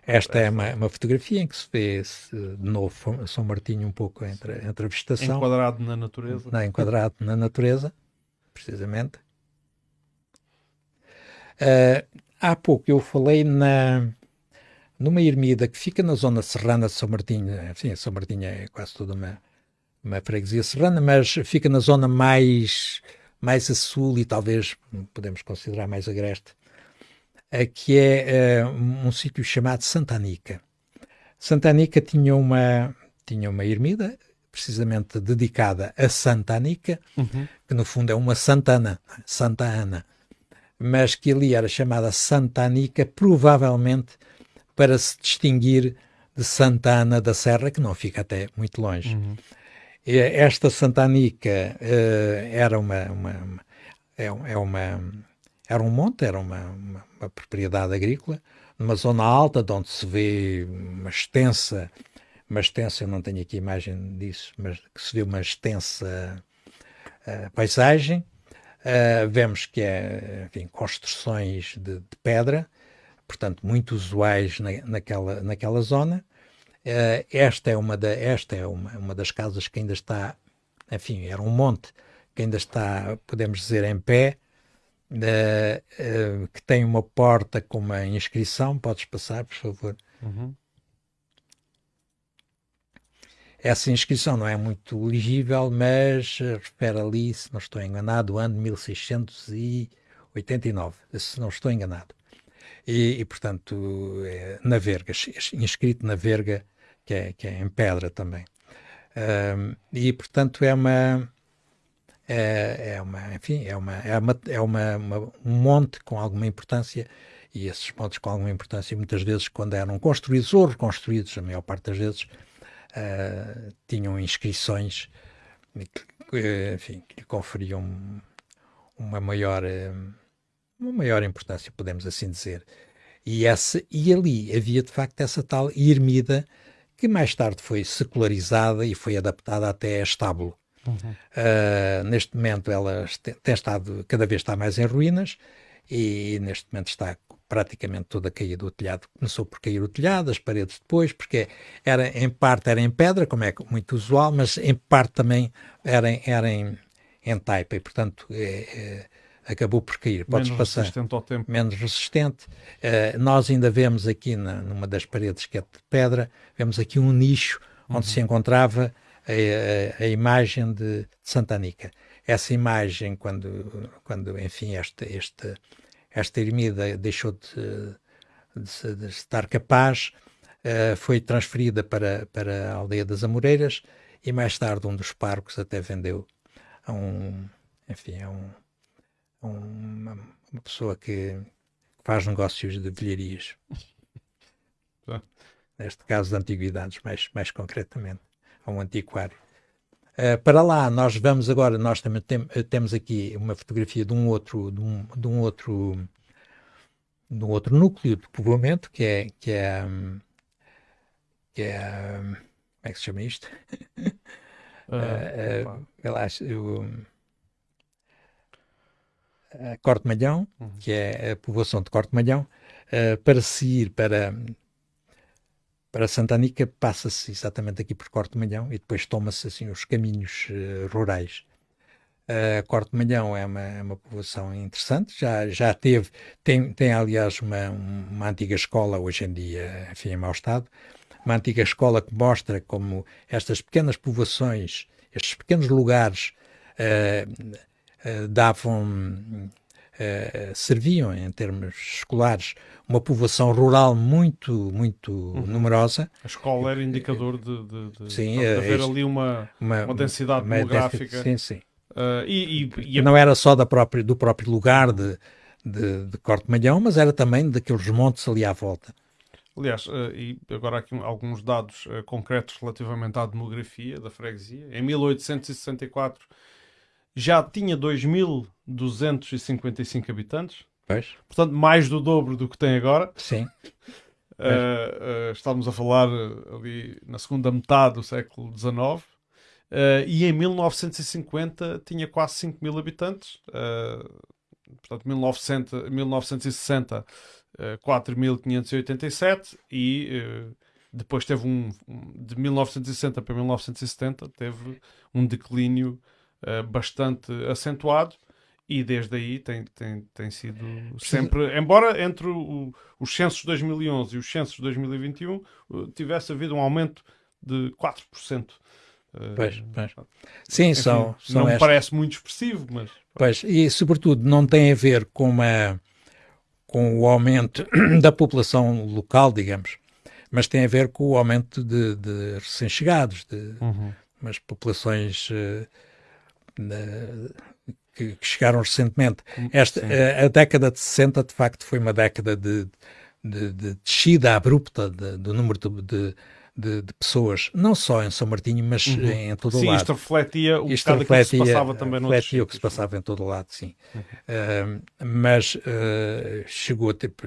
Esta é uma, uma, fotografia em que se vê de novo São Martinho um pouco entre, entre a vegetação. Enquadrado na natureza. Não, enquadrado na natureza, precisamente. Uh, há pouco eu falei na, numa ermida que fica na zona serrana de São Martinho. Sim, São Martinho é quase toda uma, uma freguesia serrana, mas fica na zona mais, mais a sul e talvez podemos considerar mais agreste, que é uh, um sítio chamado Santa Anica. Santa Anica tinha uma, tinha uma ermida precisamente dedicada a Santa Anica, uhum. que no fundo é uma Santana, Santa Ana, mas que ali era chamada Santa Anica provavelmente para se distinguir de Santa Ana da Serra, que não fica até muito longe. Uhum. Esta Santanica uh, era uma, uma, uma, é, é, uma, era um monte, era uma, uma, uma, propriedade agrícola, numa zona alta, de onde se vê uma extensa, uma extensa, eu não tenho aqui imagem disso, mas que se vê uma extensa uh, paisagem. Uh, vemos que é, enfim, construções de, de, pedra, portanto, muito usuais na, naquela, naquela zona. Uh, esta é, uma, da, esta é uma, uma das casas que ainda está, enfim, era um monte que ainda está, podemos dizer, em pé, uh, uh, que tem uma porta com uma inscrição. Podes passar, por favor. Uhum. Essa inscrição não é muito legível, mas refere ali, se não estou enganado, o ano de 1689, se não estou enganado. E, e portanto, é, na verga, inscrito na verga que é, que é em pedra também. Um, e, portanto, é uma, é, é, uma, enfim, é, uma, é, uma, é uma, uma, um monte com alguma importância e esses montes com alguma importância, muitas vezes, quando eram construídos ou reconstruídos, a maior parte das vezes, uh, tinham inscrições que, enfim, que lhe conferiam uma maior, uma maior importância, podemos assim dizer. E, essa, e ali havia, de facto, essa tal ermida que mais tarde foi secularizada e foi adaptada até a estábulo. Uhum. Uh, neste momento ela tem estado, cada vez está mais em ruínas e neste momento está praticamente toda caída o telhado. Começou por cair o telhado, as paredes depois, porque era, em parte era em pedra, como é muito usual, mas em parte também era, era em, em taipa e, portanto, é, é, acabou por cair. Podes menos passar. resistente ao tempo. Menos resistente. Uh, nós ainda vemos aqui na, numa das paredes que é de pedra, vemos aqui um nicho onde uhum. se encontrava a, a, a imagem de, Santa Anica. Essa imagem, quando, quando enfim, esta, esta, esta ermida deixou de, de, de estar capaz, uh, foi transferida para, para a aldeia das Amoreiras e mais tarde um dos parcos até vendeu a um, enfim, a um, uma, uma pessoa que faz negócios de velharias. Neste caso de antiguidades, mais, mais concretamente, a um antiquário. Uh, para lá, nós vamos agora, nós também tem, temos aqui uma fotografia de um outro, de um, de um outro, de um outro núcleo de povoamento, que é, que é, que é, como é que se chama isto? Uh, uh, eu, a Corte Malhão, uhum. que é a povoação de Corte Malhão, uh, para se ir para, para Santanica, passa-se exatamente aqui por Corte Malhão e depois toma-se assim os caminhos uh, rurais. Uh, Corte Malhão é uma, é uma povoação interessante, já, já teve, tem, tem aliás uma, uma antiga escola, hoje em dia, enfim, em mau estado, uma antiga escola que mostra como estas pequenas povoações, estes pequenos lugares, uh, davam, uh, serviam, em termos escolares, uma povoação rural muito, muito uhum. numerosa. A escola era indicador de, de, de, sim, de haver ali uma, uma, uma densidade uma demográfica. Sim, sim. E, e, e, não era só da própria, do próprio lugar de, de, de Corte Malhão, mas era também daqueles montes ali à volta. Aliás, uh, e agora aqui alguns dados uh, concretos relativamente à demografia da freguesia. Em 1864 já tinha 2.255 habitantes. Pois. Portanto, mais do dobro do que tem agora. Sim. Uh, estamos a falar ali na segunda metade do século XIX. e em 1950 tinha quase 5 mil habitantes. portanto, 1900, 1960 4.587 e uh, depois teve um, de 1960 para 1970 teve um declínio uh, bastante acentuado e desde aí tem, tem, tem sido sempre, embora entre o, os censos de 2011 e os censos de 2021 uh, tivesse havido um aumento de 4%. Uh, pois, pois. Sim, enfim, são, são não me parece muito expressivo, mas... Pois, e sobretudo não tem a ver com uma com o aumento da população local, digamos, mas tem a ver com o aumento de, de recém-chegados, de uhum. umas populações uh, que, que, chegaram recentemente. Hum, Esta, a, a, década de 60, de facto, foi uma década de, de, de descida abrupta do número de, de, de, pessoas, não só em São Martinho, mas uhum. em todo o lado. Sim, isto refletia o isto refletia, que se passava também no Refletia o que se passava em todo o lado, sim. Uhum. Uh, mas uh, chegou, tipo,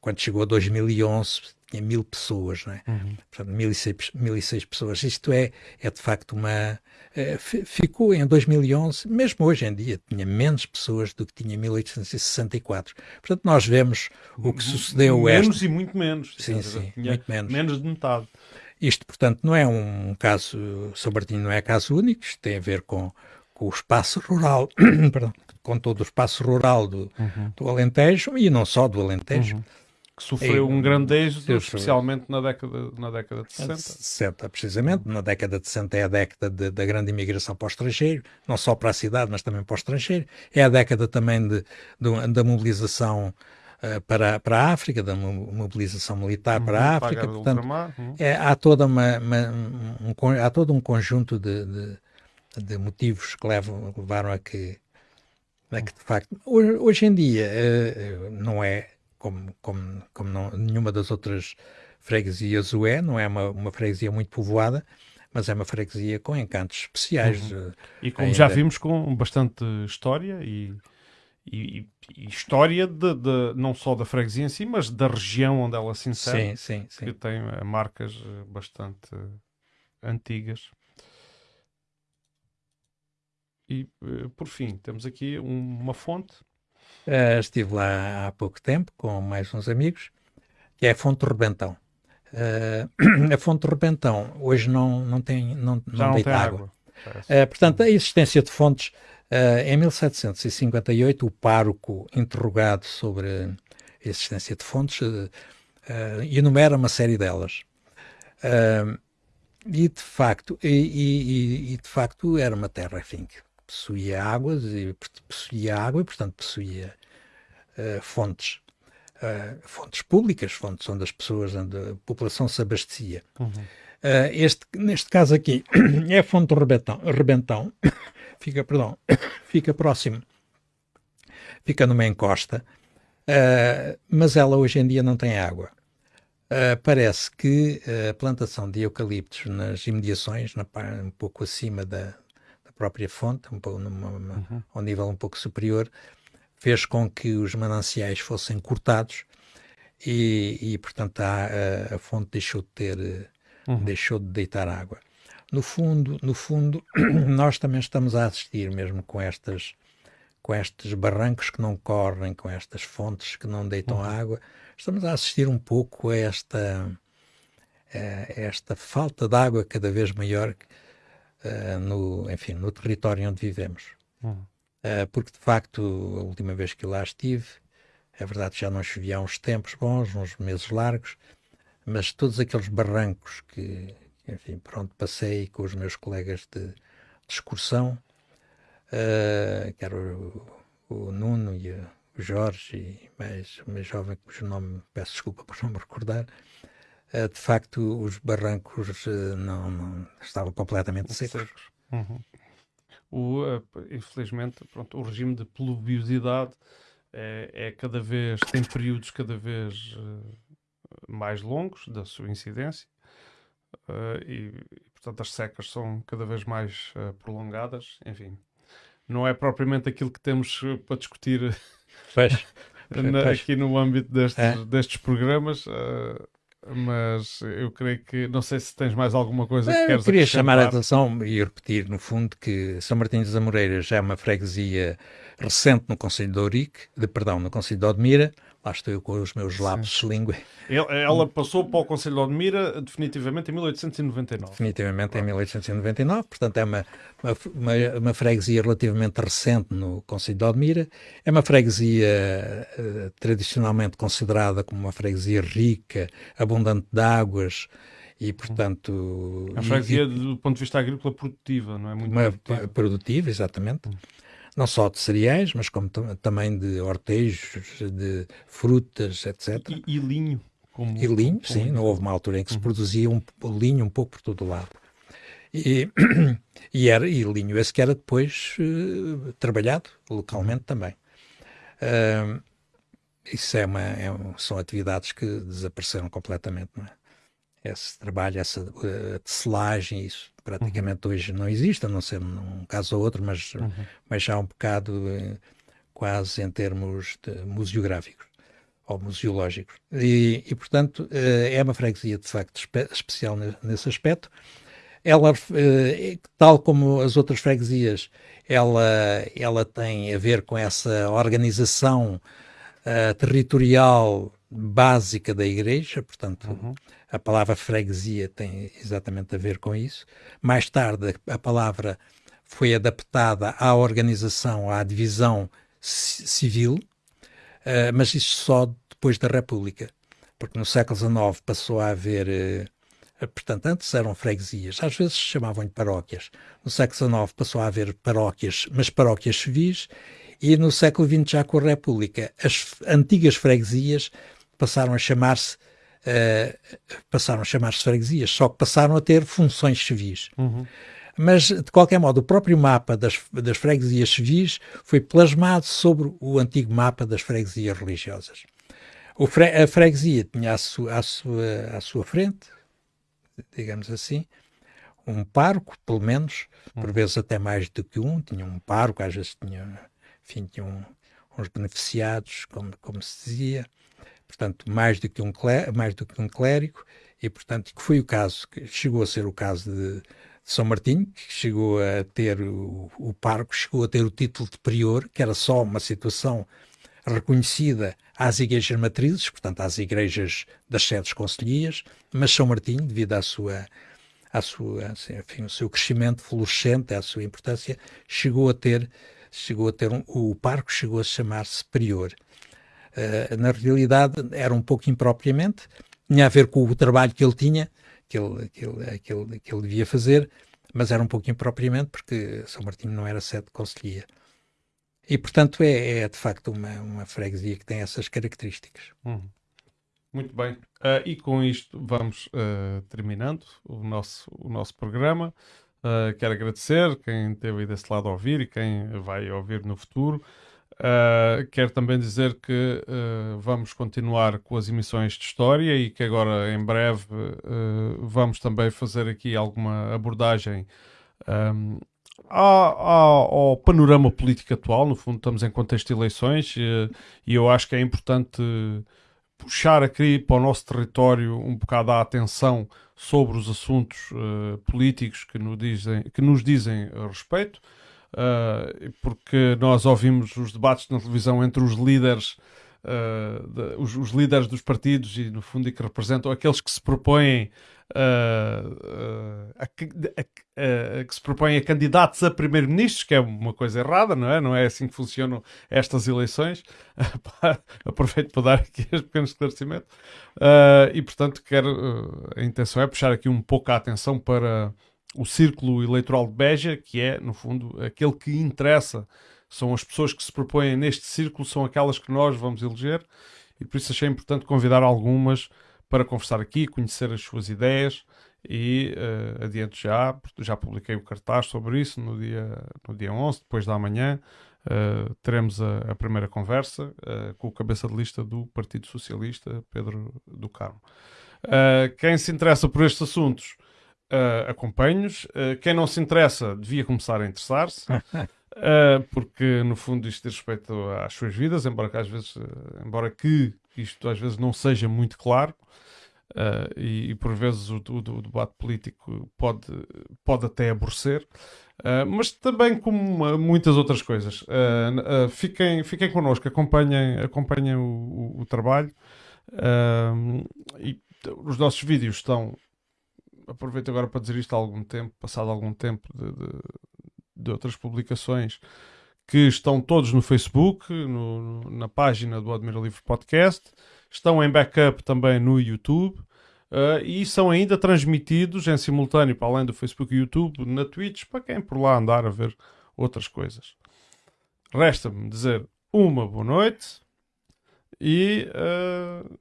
quando chegou a 2011, tinha mil pessoas, não é? Uhum. Portanto, mil e, seis, mil e seis pessoas. Isto é, é de facto uma... Uh, ficou em 2011, mesmo hoje em dia, tinha menos pessoas do que tinha em 1864. Portanto, nós vemos o que sucedeu... Menos esta... e muito menos. Sim, sim, muito menos. Menos de metade. Isto, portanto, não é um caso, São Martinho não é caso único, isto tem a ver com, com o espaço rural, perdão, com todo o espaço rural do, uhum. do Alentejo e não só do Alentejo. Uhum. Que sofreu um grande êxito, especialmente na década, na década de 60. 60, precisamente. Na década de 60 é a década de, da grande imigração para o estrangeiro, não só para a cidade, mas também para o estrangeiro. É a década também de, de da mobilização eh, para, para a África, da mobilização militar uhum, para a África. Portanto, uhum. é, há, toda uma, uma um, há todo um conjunto de, de, de, motivos que levam, levaram a que, a que de facto, hoje, hoje em dia, uh, não é como, como, como não, nenhuma das outras freguesias o é, não é uma, uma freguesia muito povoada, mas é uma freguesia com encantos especiais. Uhum. E como ainda. já vimos, com bastante história e e, e história de, de, não só da freguesia em si, mas da região onde ela se insere, sim, sim, sim. que tem eh, marcas eh, bastante antigas. E, eh, por fim, temos aqui uma fonte. Uh, estive lá há pouco tempo com mais uns amigos, que é a Fonte Rebentão. Uh, a Fonte Rebentão hoje não, não tem, não, não, não deita água. água. Uh, portanto, a existência de fontes em 1758, o pároco, interrogado sobre a existência de fontes, enumera uma série delas. e, de facto, e, e, e, de facto era uma terra, que possuía águas, e possuía água e, portanto, possuía fontes. fontes públicas, fontes onde as pessoas, onde a população se abastecia. Uhum. este, neste caso aqui, é a fonte Rebentão, Rebentão fica, perdão, fica próximo, fica numa encosta, uh, mas ela hoje em dia não tem água. Uh, parece que a plantação de eucaliptos nas imediações, na, um pouco acima da própria fonte, um pouco numa, uhum. ao nível um pouco superior, fez com que os mananciais fossem cortados e, e portanto, a, a, a, fonte deixou de ter, uhum. deixou de deitar água. no fundo, no fundo, nós também estamos a assistir mesmo com estas com estes barrancos que não correm, com estas fontes que não deitam uhum. água, estamos a assistir um pouco a esta a esta falta de água cada vez maior uh, no, enfim, no território onde vivemos. Uhum. Uh, porque de facto, a última vez que lá estive, é verdade que já não chovia há uns tempos bons, uns meses largos, mas todos aqueles barrancos que, enfim, pronto, passei com os meus colegas de, de excursão, uh, que era o, o Nuno e o Jorge, e mais, mais jovem, cujo nome, peço desculpa por não me recordar, de facto os barrancos uh, não, não, estavam completamente secos. Uhum. O, infelizmente, pronto, o regime de pluviosidade é, é, cada vez, tem períodos cada vez mais longos da sua incidência e, portanto, as secas são cada vez mais prolongadas. Enfim, não é propriamente aquilo que temos eh, para discutir na, aqui no âmbito destes, é. destes programas. Uh, mas eu creio que não sei se tens mais alguma coisa que eu queres queria chamar a atenção e repetir no fundo que São Martinho das Amoreiras é uma freguesia recente no Conselho de Ourique, de perdão, no Conselho de Odmira, Lá estou eu com os meus lápis de língua. Ela passou para o Conselho de Odmira definitivamente em 1899. Definitivamente em 1899, portanto é uma, uma, uma, freguesia relativamente recente no Conselho de Odmira. É uma freguesia uh, tradicionalmente considerada como uma freguesia rica, abundante de águas, e portanto... A freguesia e, do ponto de vista agrícola produtiva, não é? Muito uma produtiva. produtiva, exatamente. Não só de cereais, mas como também de hortejos, de frutas, etc. E, e linho. Como, e linho, como sim, não houve uma altura em que se uhum. produzia um, linho um pouco por todo o lado. E, e, era, e linho esse que era depois uh, trabalhado localmente também. Uh, isso é uma, é, são atividades que desapareceram completamente, não é? Esse trabalho, essa uh, tecelagem, isso praticamente uhum. hoje não existe, a não ser num caso ou outro, mas, uhum. mas já um bocado uh, quase em termos museográficos ou museológicos. E, e portanto, uh, é uma freguesia de facto espe especial nesse aspecto. Ela, tal como as outras freguesias, ela, ela tem a ver com essa organização territorial básica da igreja, portanto, uhum. a palavra freguesia tem exatamente a ver com isso. Mais tarde, a palavra foi adaptada à organização, à divisão civil, uh, mas isso só depois da República, porque no século XIX passou a haver. Uh, portanto, antes eram freguesias, às vezes chamavam-lhe paróquias. No século XIX passou a haver paróquias, mas paróquias civis, e no século XX, já com a República, as antigas freguesias passaram a chamar-se uh, passaram a chamar-se freguesias, só que passaram a ter funções civis. Uhum. Mas, de qualquer modo, o próprio mapa das, das freguesias civis foi plasmado sobre o antigo mapa das freguesias religiosas. Fre a freguesia tinha à, su à, sua, à sua frente, digamos assim, um parco, pelo menos, por uhum. vezes até mais do que um, tinha um parco, às vezes tinha, enfim, tinha um, uns beneficiados, como, como se dizia, portanto, mais do que um, mais do que um clérigo, e, portanto, que foi o caso, que chegou a ser o caso de, de São Martinho, que chegou a ter o, o parco, chegou a ter o título de prior, que era só uma situação reconhecida às igrejas matrizes, portanto, às igrejas das sedes concelhias, mas São Martinho, devido à sua à sua, assim, enfim, o seu crescimento florescente, à sua importância, chegou a ter, chegou a ter um, o parco chegou a chamar-se prior. Uh, na realidade era um pouco impropriamente, tinha a ver com o trabalho que ele tinha, que ele, que ele, que ele, que ele devia fazer, mas era um pouco impropriamente porque São Martinho não era sede de conselhia. E, portanto, é, é, de facto uma, uma freguesia que tem essas características. Hum. Muito bem. Uh, e com isto vamos uh, terminando o nosso, o nosso programa. Uh, quero agradecer quem esteve aí desse lado a ouvir e quem vai ouvir no futuro. Uh, quero também dizer que uh, vamos continuar com as emissões de história e que agora, em breve, uh, vamos também fazer aqui alguma abordagem um, ao, ao, panorama político atual. No fundo, estamos em contexto de eleições e eu acho que é importante puxar aqui para o nosso território um bocado a atenção sobre os assuntos políticos que nos dizem, que nos dizem respeito, uh, porque nós ouvimos os debates na televisão entre os líderes uh, de, os, os, líderes dos partidos e, no fundo, e que representam aqueles que se propõem uh, a, a, a, que se propõem a candidatos a primeiro-ministros, que é uma coisa errada, não é? Não é assim que funcionam estas eleições. Aproveito para dar aqui este pequeno esclarecimento. e, portanto, quero, a intenção é puxar aqui um pouco a atenção para o círculo eleitoral de Beja, que é, no fundo, aquele que interessa são as pessoas que se propõem neste círculo, são aquelas que nós vamos eleger e por isso achei importante convidar algumas para conversar aqui, conhecer as suas ideias e uh, adiante já, já publiquei o cartaz sobre isso no dia, no dia 11, depois da manhã, uh, teremos a, a, primeira conversa uh, com o cabeça de lista do Partido Socialista, Pedro do Carmo. quem se interessa por estes assuntos, uh, acompanho-os. quem não se interessa, devia começar a interessar-se. Uh, porque no fundo isto diz respeito às suas vidas, embora que às vezes, uh, embora que isto às vezes não seja muito claro, uh, e, e, por vezes o, o, o, debate político pode, pode até aborrecer, mas também como muitas outras coisas. fiquem, fiquem connosco, acompanhem, acompanhem o, o trabalho e os nossos vídeos estão. Aproveito agora para dizer isto há algum tempo, passado algum tempo de, de de outras publicações que estão todos no Facebook, no, na página do Admira Livre Podcast, estão em backup também no YouTube uh, e são ainda transmitidos em simultâneo, para além do Facebook e YouTube, na Twitch, para quem por lá andar a ver outras coisas. Resta-me dizer uma boa noite e, uh,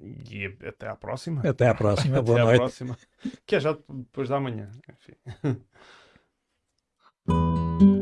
e até à próxima. Até à próxima. Boa até noite. próxima. Que é já depois da manhã. Enfim.